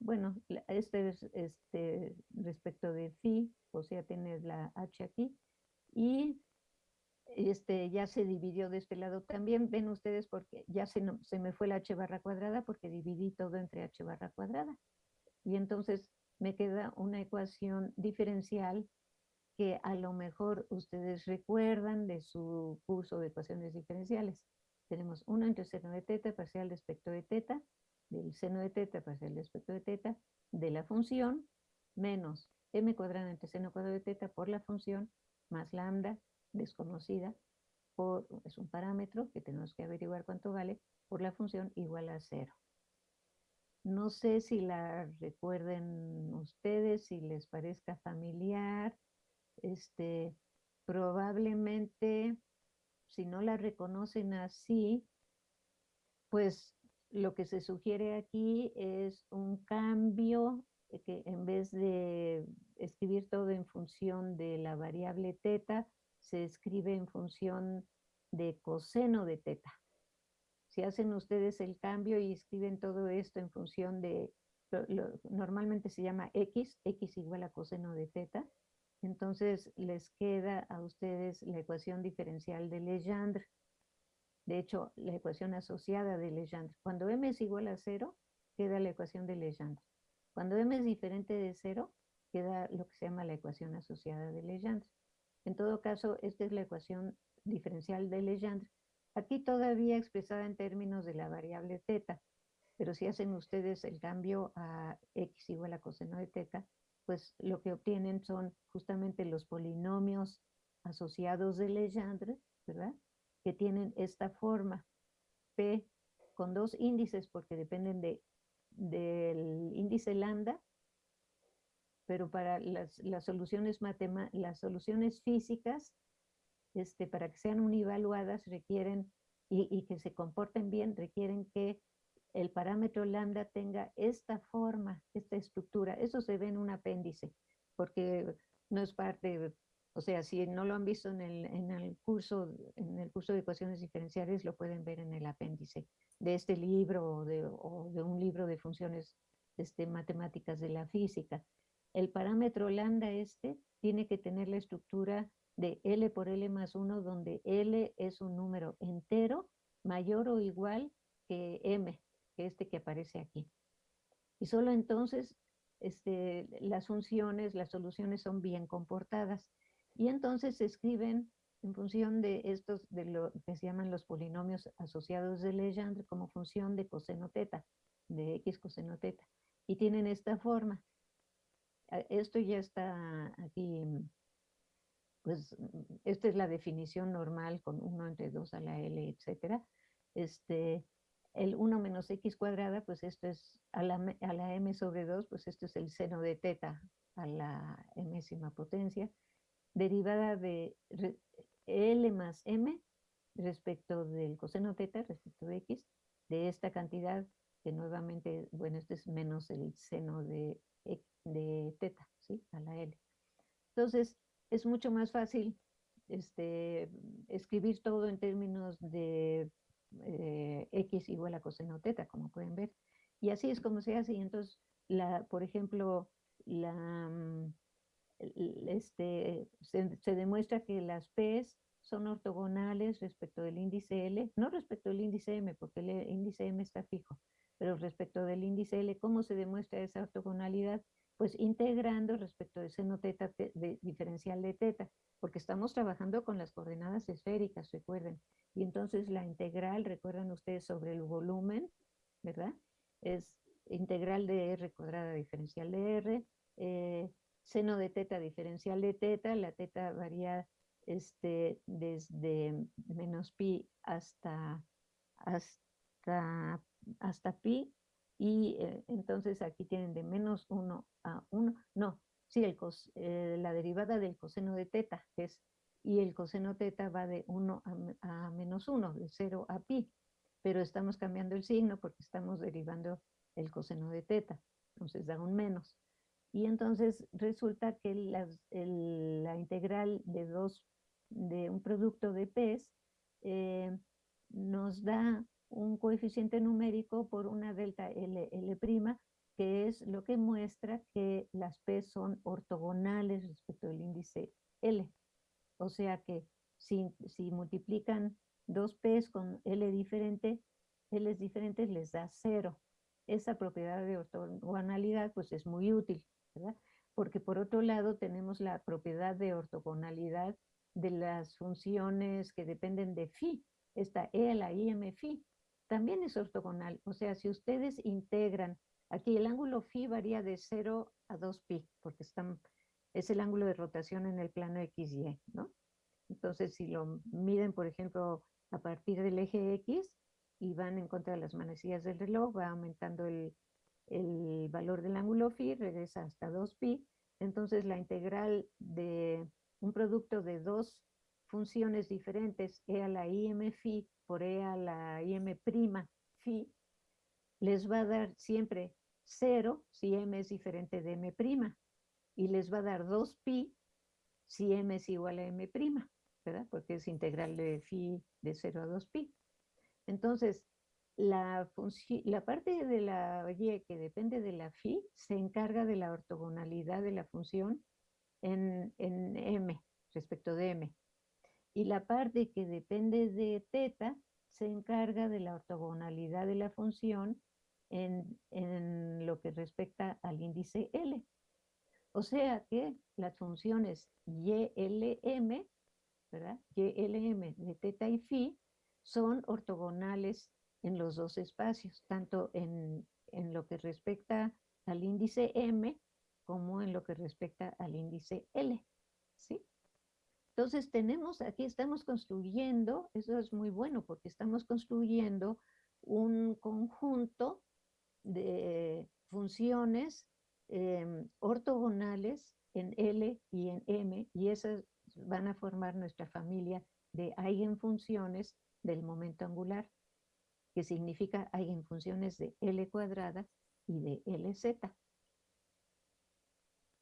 bueno, este es este respecto de phi, o sea, tienes la h aquí, y este ya se dividió de este lado. También, ven ustedes porque ya se, se me fue la h barra cuadrada porque dividí todo entre h barra cuadrada y entonces me queda una ecuación diferencial que a lo mejor ustedes recuerdan de su curso de ecuaciones diferenciales. Tenemos 1 entre seno de teta parcial de espectro de teta, del seno de teta parcial de espectro de teta, de la función, menos m cuadrado entre seno cuadrado de teta por la función, más lambda desconocida, por, es un parámetro que tenemos que averiguar cuánto vale, por la función igual a cero. No sé si la recuerden ustedes, si les parezca familiar. Este, probablemente, si no la reconocen así, pues lo que se sugiere aquí es un cambio que en vez de escribir todo en función de la variable teta, se escribe en función de coseno de teta. Si hacen ustedes el cambio y escriben todo esto en función de, normalmente se llama x, x igual a coseno de teta, entonces les queda a ustedes la ecuación diferencial de Legendre. De hecho, la ecuación asociada de Legendre. Cuando m es igual a cero, queda la ecuación de Legendre. Cuando m es diferente de cero, queda lo que se llama la ecuación asociada de Legendre. En todo caso, esta es la ecuación diferencial de Legendre. Aquí todavía expresada en términos de la variable teta, pero si hacen ustedes el cambio a x igual a coseno de teta, pues lo que obtienen son justamente los polinomios asociados de Legendre, ¿verdad? Que tienen esta forma, P con dos índices porque dependen de, del índice lambda, pero para las, las soluciones las soluciones físicas, este, para que sean univaluadas requieren y, y que se comporten bien, requieren que el parámetro lambda tenga esta forma, esta estructura. Eso se ve en un apéndice, porque no es parte, o sea, si no lo han visto en el, en el, curso, en el curso de ecuaciones diferenciales, lo pueden ver en el apéndice de este libro o de, un libro de funciones este, matemáticas de la física. El parámetro lambda este tiene que tener la estructura de L por L más 1, donde L es un número entero mayor o igual que M, que este que aparece aquí. Y solo entonces este, las funciones, las soluciones son bien comportadas. Y entonces se escriben en función de estos, de lo que se llaman los polinomios asociados de Legendre como función de coseno teta, de x coseno teta. Y tienen esta forma. Esto ya está aquí, pues esta es la definición normal con 1 entre 2 a la L, etcétera. Este, el 1 menos x cuadrada, pues esto es a la, a la m sobre 2, pues esto es el seno de teta a la enésima potencia, derivada de L más M respecto del coseno teta, respecto de X, de esta cantidad que nuevamente, bueno, este es menos el seno de, de teta, ¿sí? A la L. Entonces, es mucho más fácil este, escribir todo en términos de eh, X igual a coseno teta, como pueden ver. Y así es como se hace. Y entonces, la, por ejemplo, la, mm, este, se, demuestra que las P's son ortogonales respecto del índice L, no respecto del índice M, porque el índice M está fijo, pero respecto del índice L, ¿cómo se demuestra esa ortogonalidad? Pues integrando respecto del seno teta de, diferencial de teta, porque estamos trabajando con las coordenadas esféricas, recuerden. Y entonces la integral, recuerdan ustedes, sobre el volumen, ¿verdad? Es integral de R cuadrada diferencial de R, eh, seno de teta diferencial de teta, la teta varía este, desde menos pi hasta, hasta, hasta pi, y eh, entonces aquí tienen de menos 1 a 1, no, sí, el eh, la derivada del coseno de teta es, y el coseno teta va de 1 a, a menos 1, de 0 a pi, pero estamos cambiando el signo porque estamos derivando el coseno de teta, entonces da un menos. Y entonces resulta que la integral de, dos, de un producto de P's eh, nos da un coeficiente numérico por una delta L, L', que es lo que muestra que las P son ortogonales respecto al índice L. O sea que si, si multiplican dos P's con L diferente, L diferentes les da cero. Esa propiedad de ortogonalidad pues es muy útil. Porque por otro lado tenemos la propiedad de ortogonalidad de las funciones que dependen de phi. Esta E a la IM phi también es ortogonal. O sea, si ustedes integran, aquí el ángulo phi varía de 0 a 2pi, porque es el ángulo de rotación en el plano XY, ¿no? Entonces, si lo miden, por ejemplo, a partir del eje X y van en contra de las manecillas del reloj, va aumentando el, el valor del ángulo phi regresa hasta 2pi, entonces la integral de un producto de dos funciones diferentes, e a la im phi por e a la im prima phi, les va a dar siempre 0 si m es diferente de m prima, y les va a dar 2pi si m es igual a m prima, ¿verdad? Porque es integral de phi de 0 a 2pi. Entonces, la, la parte de la y que depende de la phi se encarga de la ortogonalidad de la función en, en m, respecto de m. Y la parte que depende de teta se encarga de la ortogonalidad de la función en, en lo que respecta al índice L. O sea que las funciones YLM, ¿verdad? YLM de teta y phi son ortogonales en los dos espacios, tanto en, en lo que respecta al índice M como en lo que respecta al índice L, ¿sí? Entonces tenemos, aquí estamos construyendo, eso es muy bueno porque estamos construyendo un conjunto de funciones em, ortogonales en L y en M y esas van a formar nuestra familia de eigenfunciones del momento angular, que significa eigenfunciones de L cuadrada y de LZ.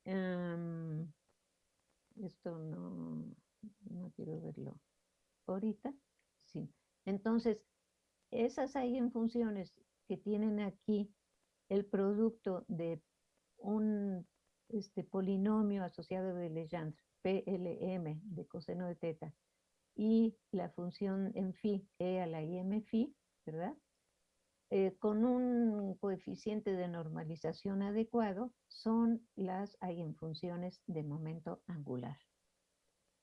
Em, esto no, no quiero verlo ahorita. Sí. Entonces, esas eigenfunciones que tienen aquí el producto de un este, polinomio asociado de Legendre, PLM de coseno de teta, y la función en phi, e a la m phi, ¿verdad? Eh, con un coeficiente de normalización adecuado, son las eigenfunciones de momento angular.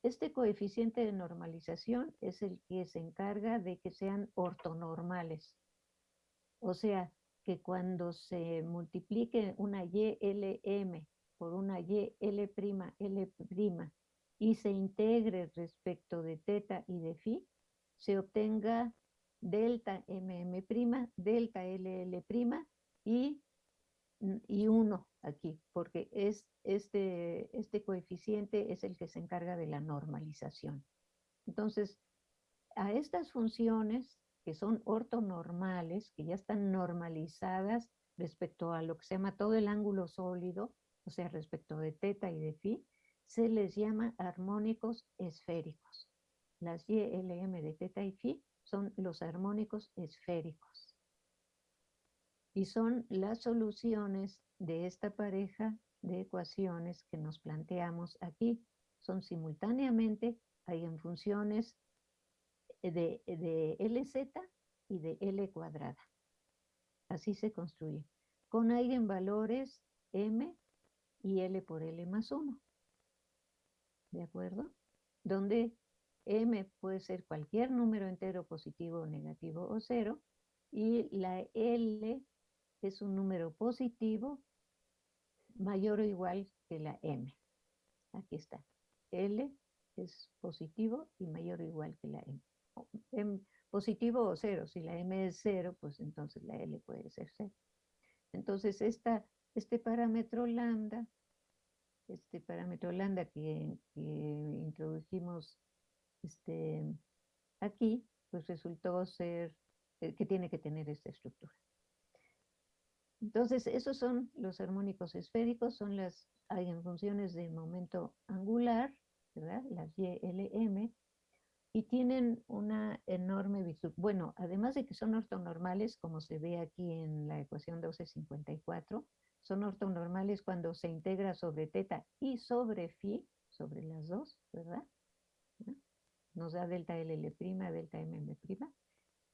Este coeficiente de normalización es el que se encarga de que sean ortonormales. O sea, que cuando se multiplique una YLM por una YL', y se integre respecto de teta y de phi, se obtenga delta MM', delta LL' y, y 1 aquí, porque es, este, este coeficiente es el que se encarga de la normalización. Entonces, a estas funciones que son ortonormales, que ya están normalizadas respecto a lo que se llama todo el ángulo sólido, o sea, respecto de teta y de phi, se les llama armónicos esféricos. Las YLM de teta y phi son los armónicos esféricos. Y son las soluciones de esta pareja de ecuaciones que nos planteamos aquí. Son simultáneamente, hay en funciones de, de LZ y de L cuadrada. Así se construye. Con eigenvalores M y L por L más 1. ¿De acuerdo? Donde M puede ser cualquier número entero positivo, negativo o cero. Y la L es un número positivo mayor o igual que la M. Aquí está. L es positivo y mayor o igual que la M. Positivo o cero. Si la M es cero, pues entonces la L puede ser cero. Entonces este parámetro lambda, este parámetro lambda que, introdujimos este, aquí, pues resultó ser eh, que tiene que tener esta estructura. Entonces, esos son los armónicos esféricos, son las eigenfunciones de momento angular, ¿verdad? Las YLM, y tienen una enorme virtud. Bueno, además de que son ortonormales, como se ve aquí en la ecuación 1254, son ortonormales cuando se integra sobre teta y sobre phi, sobre las dos, ¿verdad? Nos da delta LL', delta MM'.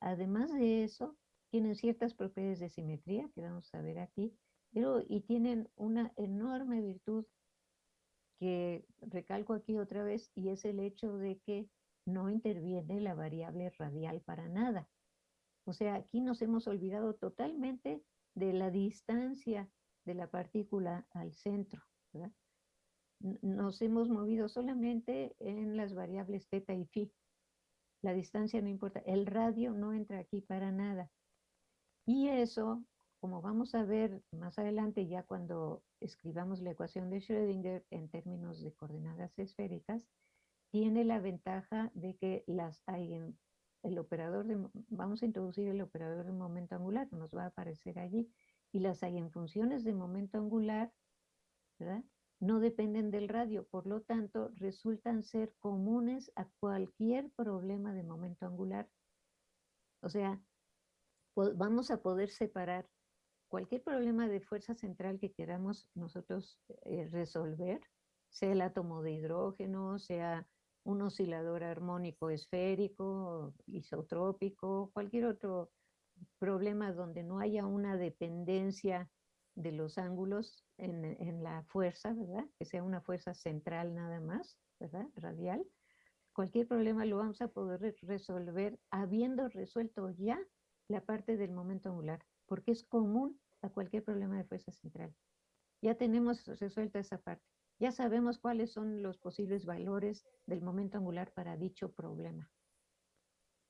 Además de eso, tienen ciertas propiedades de simetría, que vamos a ver aquí, pero y tienen una enorme virtud que recalco aquí otra vez, y es el hecho de que no interviene la variable radial para nada. O sea, aquí nos hemos olvidado totalmente de la distancia de la partícula al centro. Nos hemos movido solamente en las variables teta y phi. La distancia no importa. El radio no entra aquí para nada. Y eso, como vamos a ver más adelante, ya cuando escribamos la ecuación de Schrödinger en términos de coordenadas esféricas, tiene la ventaja de que las hay el operador de, vamos a introducir el operador de momento angular, nos va a aparecer allí, y las funciones de momento angular, ¿verdad? No dependen del radio, por lo tanto, resultan ser comunes a cualquier problema de momento angular. O sea, vamos a poder separar cualquier problema de fuerza central que queramos nosotros eh, resolver, sea el átomo de hidrógeno, sea un oscilador armónico esférico, isotrópico, cualquier otro problema donde no haya una dependencia de los ángulos en, en, la fuerza, ¿verdad? Que sea una fuerza central nada más, ¿verdad? Radial. Cualquier problema lo vamos a poder resolver habiendo resuelto ya la parte del momento angular, porque es común a cualquier problema de fuerza central. Ya tenemos resuelta esa parte. Ya sabemos cuáles son los posibles valores del momento angular para dicho problema,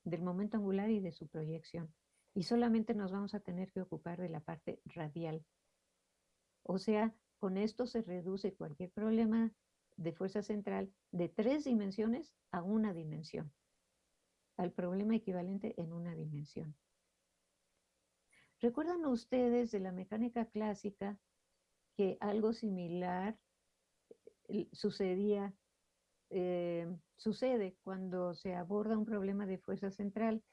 del momento angular y de su proyección. Y solamente nos vamos a tener que ocupar de la parte radial. O sea, con esto se reduce cualquier problema de fuerza central de tres dimensiones a una dimensión, al problema equivalente en una dimensión. ¿Recuerdan ustedes de la mecánica clásica que algo similar sucedía, eh, sucede cuando se aborda un problema de fuerza central.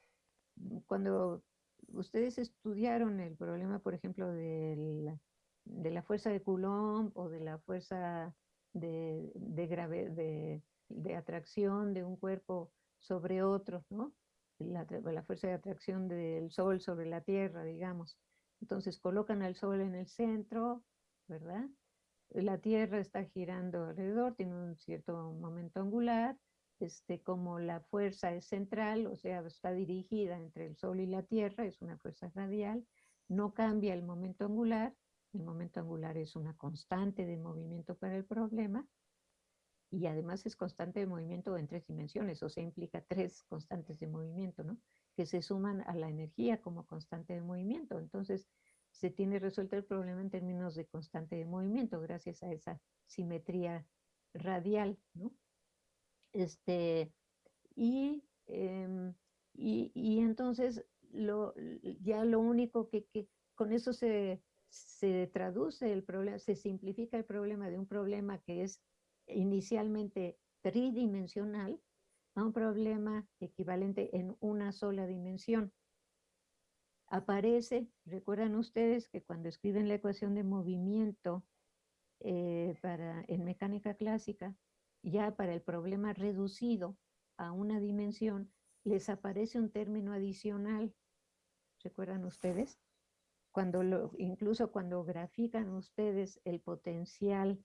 Cuando ustedes estudiaron el problema, por ejemplo, de la, fuerza de Coulomb o de la fuerza de, de, de, atracción de un cuerpo sobre otro, ¿no? La, fuerza de atracción del Sol sobre la Tierra, digamos. Entonces colocan al Sol en el centro, ¿verdad? la Tierra está girando alrededor, tiene un cierto momento angular, este, como la fuerza es central, o sea, está dirigida entre el Sol y la Tierra, es una fuerza radial, no cambia el momento angular, el momento angular es una constante de movimiento para el problema, y además es constante de movimiento en tres dimensiones, o sea, implica tres constantes de movimiento, ¿no? Que se suman a la energía como constante de movimiento. Entonces, se tiene resuelto el problema en términos de constante de movimiento gracias a esa simetría radial, ¿no? Este, y, em, y, y, entonces lo, ya lo único que, que con eso se, se traduce el problema, se simplifica el problema de un problema que es inicialmente tridimensional a un problema equivalente en una sola dimensión aparece, recuerdan ustedes que cuando escriben la ecuación de movimiento eh, para, en mecánica clásica, ya para el problema reducido a una dimensión, les aparece un término adicional. ¿Recuerdan ustedes? Cuando lo, incluso cuando grafican ustedes el potencial,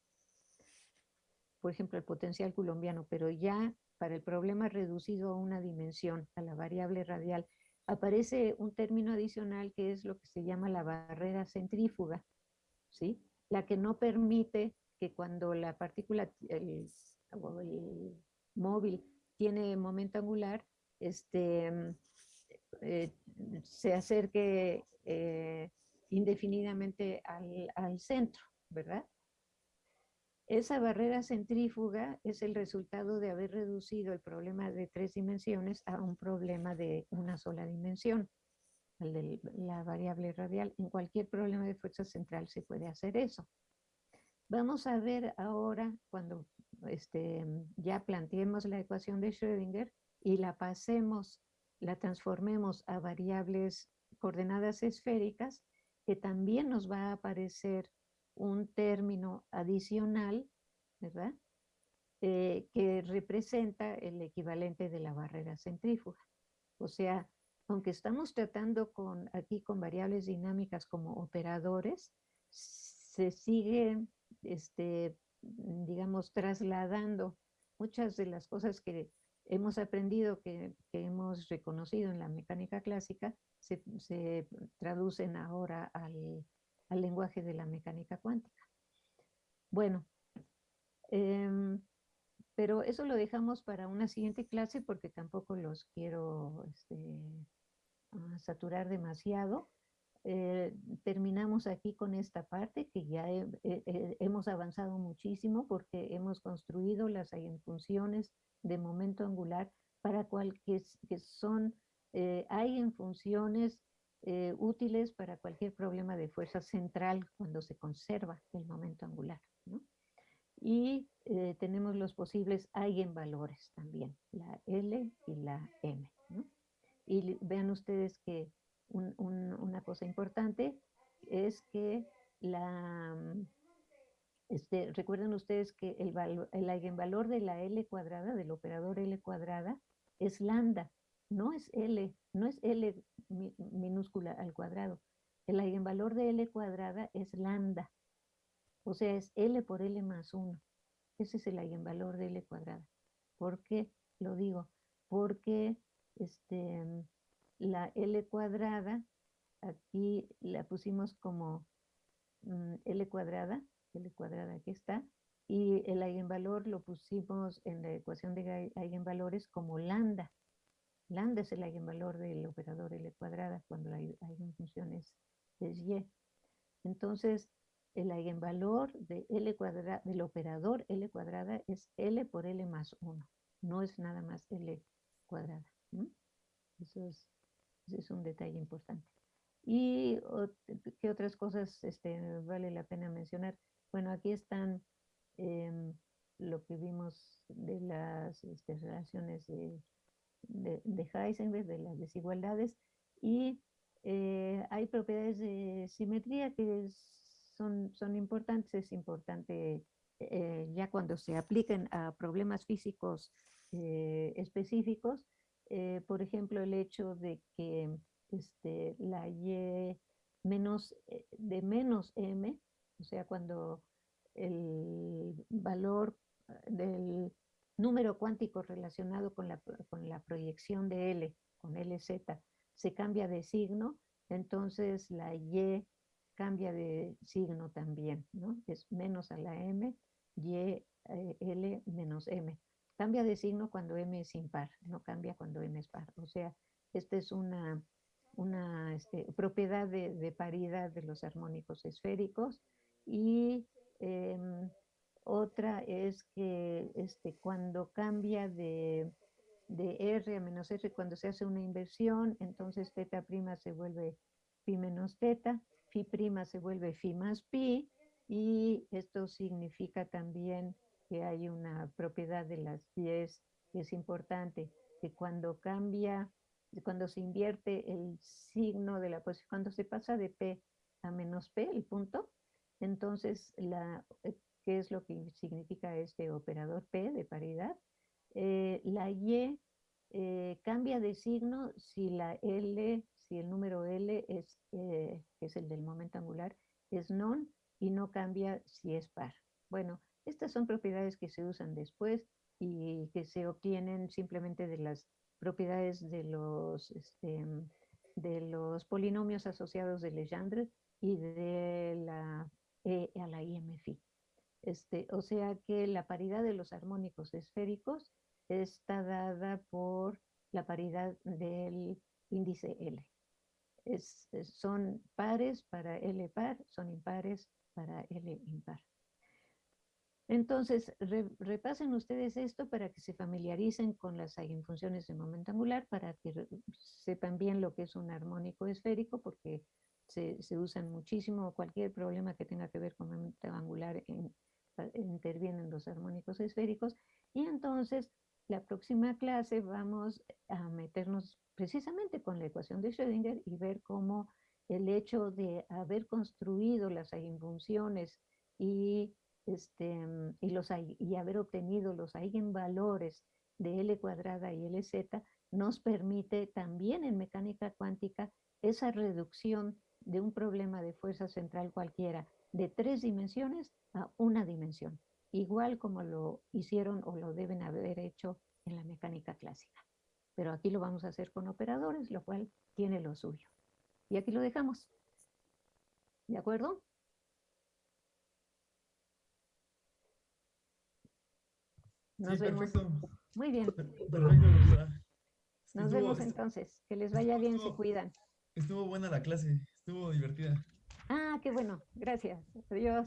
por ejemplo, el potencial colombiano, pero ya para el problema reducido a una dimensión, a la variable radial, aparece un término adicional que es lo que se llama la barrera centrífuga, ¿sí? La que no permite que cuando la partícula, el, móvil tiene momento angular, este, eh, se acerque eh, indefinidamente al, al centro, ¿verdad? Esa barrera centrífuga es el resultado de haber reducido el problema de tres dimensiones a un problema de una sola dimensión, el de la variable radial. En cualquier problema de fuerza central se puede hacer eso. Vamos a ver ahora, cuando este, ya planteemos la ecuación de Schrödinger y la pasemos, la transformemos a variables coordenadas esféricas, que también nos va a aparecer un término adicional, ¿verdad? Eh, que representa el equivalente de la barrera centrífuga. O sea, aunque estamos tratando con, aquí con variables dinámicas como operadores, se sigue, este, digamos, trasladando muchas de las cosas que hemos aprendido, que, hemos reconocido en la mecánica clásica, se, se traducen ahora al, al lenguaje de la mecánica cuántica. Bueno, em, pero eso lo dejamos para una siguiente clase porque tampoco los quiero este, ah, saturar demasiado. Eh, terminamos aquí con esta parte que ya hemos avanzado muchísimo porque hemos construido las funciones de momento angular para cual que, son, eh, hay en funciones eh, útiles para cualquier problema de fuerza central cuando se conserva el momento angular. Y eh, tenemos los posibles eigenvalores también, la L y la M. Y vean ustedes que una cosa importante es que la, este, recuerden ustedes que el eigenvalor de la L cuadrada, del operador L cuadrada, es lambda, no es L, no es L minúscula al cuadrado, el eigenvalor de L cuadrada es lambda, o sea, es L por L más 1. Ese es el eigenvalor de L cuadrada. ¿Por qué lo digo? Porque este, la L cuadrada, aquí la pusimos como mm, L cuadrada, L cuadrada aquí está, y el eigenvalor lo pusimos en la ecuación de eigenvalores como lambda. Lambda es el eigenvalor del operador L cuadrada cuando la eigenfunción es, es Y. Entonces, el eigenvalor de L cuadrada, del operador L cuadrada es L por L más 1. No es nada más L cuadrada. Eso es, un detalle importante. ¿Y qué otras cosas este, vale la pena mencionar? Bueno, aquí están Em, lo que vimos de las este, relaciones de, de, Heisenberg, de las desigualdades, y eh, hay propiedades de simetría que son, son importantes, es importante eh, ya cuando se apliquen a problemas físicos eh, específicos, por ejemplo, el hecho de que este, la y menos, de menos m, o sea, cuando el valor del número cuántico relacionado con la, con la proyección de L, con LZ, se cambia de signo, entonces la Y cambia de signo también, ¿no? Es menos a la M, Y, eh, L menos M. Cambia de signo cuando M es impar, no cambia cuando M es par. O sea, esta es una, una este, propiedad de, de paridad de los armónicos esféricos y Em, otra es que este, cuando cambia de, de, R a menos R, cuando se hace una inversión, entonces teta prima se vuelve pi menos teta, phi prima se vuelve phi más pi, y esto significa también que hay una propiedad de las 10 que es importante, que cuando cambia, cuando se invierte el signo de la posición, cuando se pasa de P a menos P, el punto, entonces, la, eh, ¿qué es lo que significa este operador P de paridad? Eh, la Y eh, cambia de signo si la L, si el número L es, que es el del momento angular, es non y no cambia si es par. Bueno, estas son propiedades que se usan después y que se obtienen simplemente de las propiedades de los, este, de los polinomios asociados de Legendre y de la e a la IMFI. Este, o sea que la paridad de los armónicos esféricos está dada por la paridad del índice L. son pares para L par, son impares para L impar. Entonces, repasen ustedes esto para que se familiaricen con las eigenfunciones de momento angular, para que sepan bien lo que es un armónico esférico, porque se, usan muchísimo, cualquier problema que tenga que ver con momento angular intervienen los armónicos esféricos y entonces la próxima clase vamos a meternos precisamente con la ecuación de Schrödinger y ver cómo el hecho de haber construido las eigenfunciones y, este, y, los, y haber obtenido los eigenvalores de L cuadrada y LZ nos permite también en mecánica cuántica esa reducción de un problema de fuerza central cualquiera de tres dimensiones a una dimensión, igual como lo hicieron o lo deben haber hecho en la mecánica clásica. Pero aquí lo vamos a hacer con operadores, lo cual tiene lo suyo. Y aquí lo dejamos. ¿De acuerdo? Nos vemos. Muy bien. Perfecto, Nos vemos entonces. Que les vaya bien, se cuidan. Estuvo buena la clase, estuvo divertida. Ah, qué bueno, gracias. Adiós.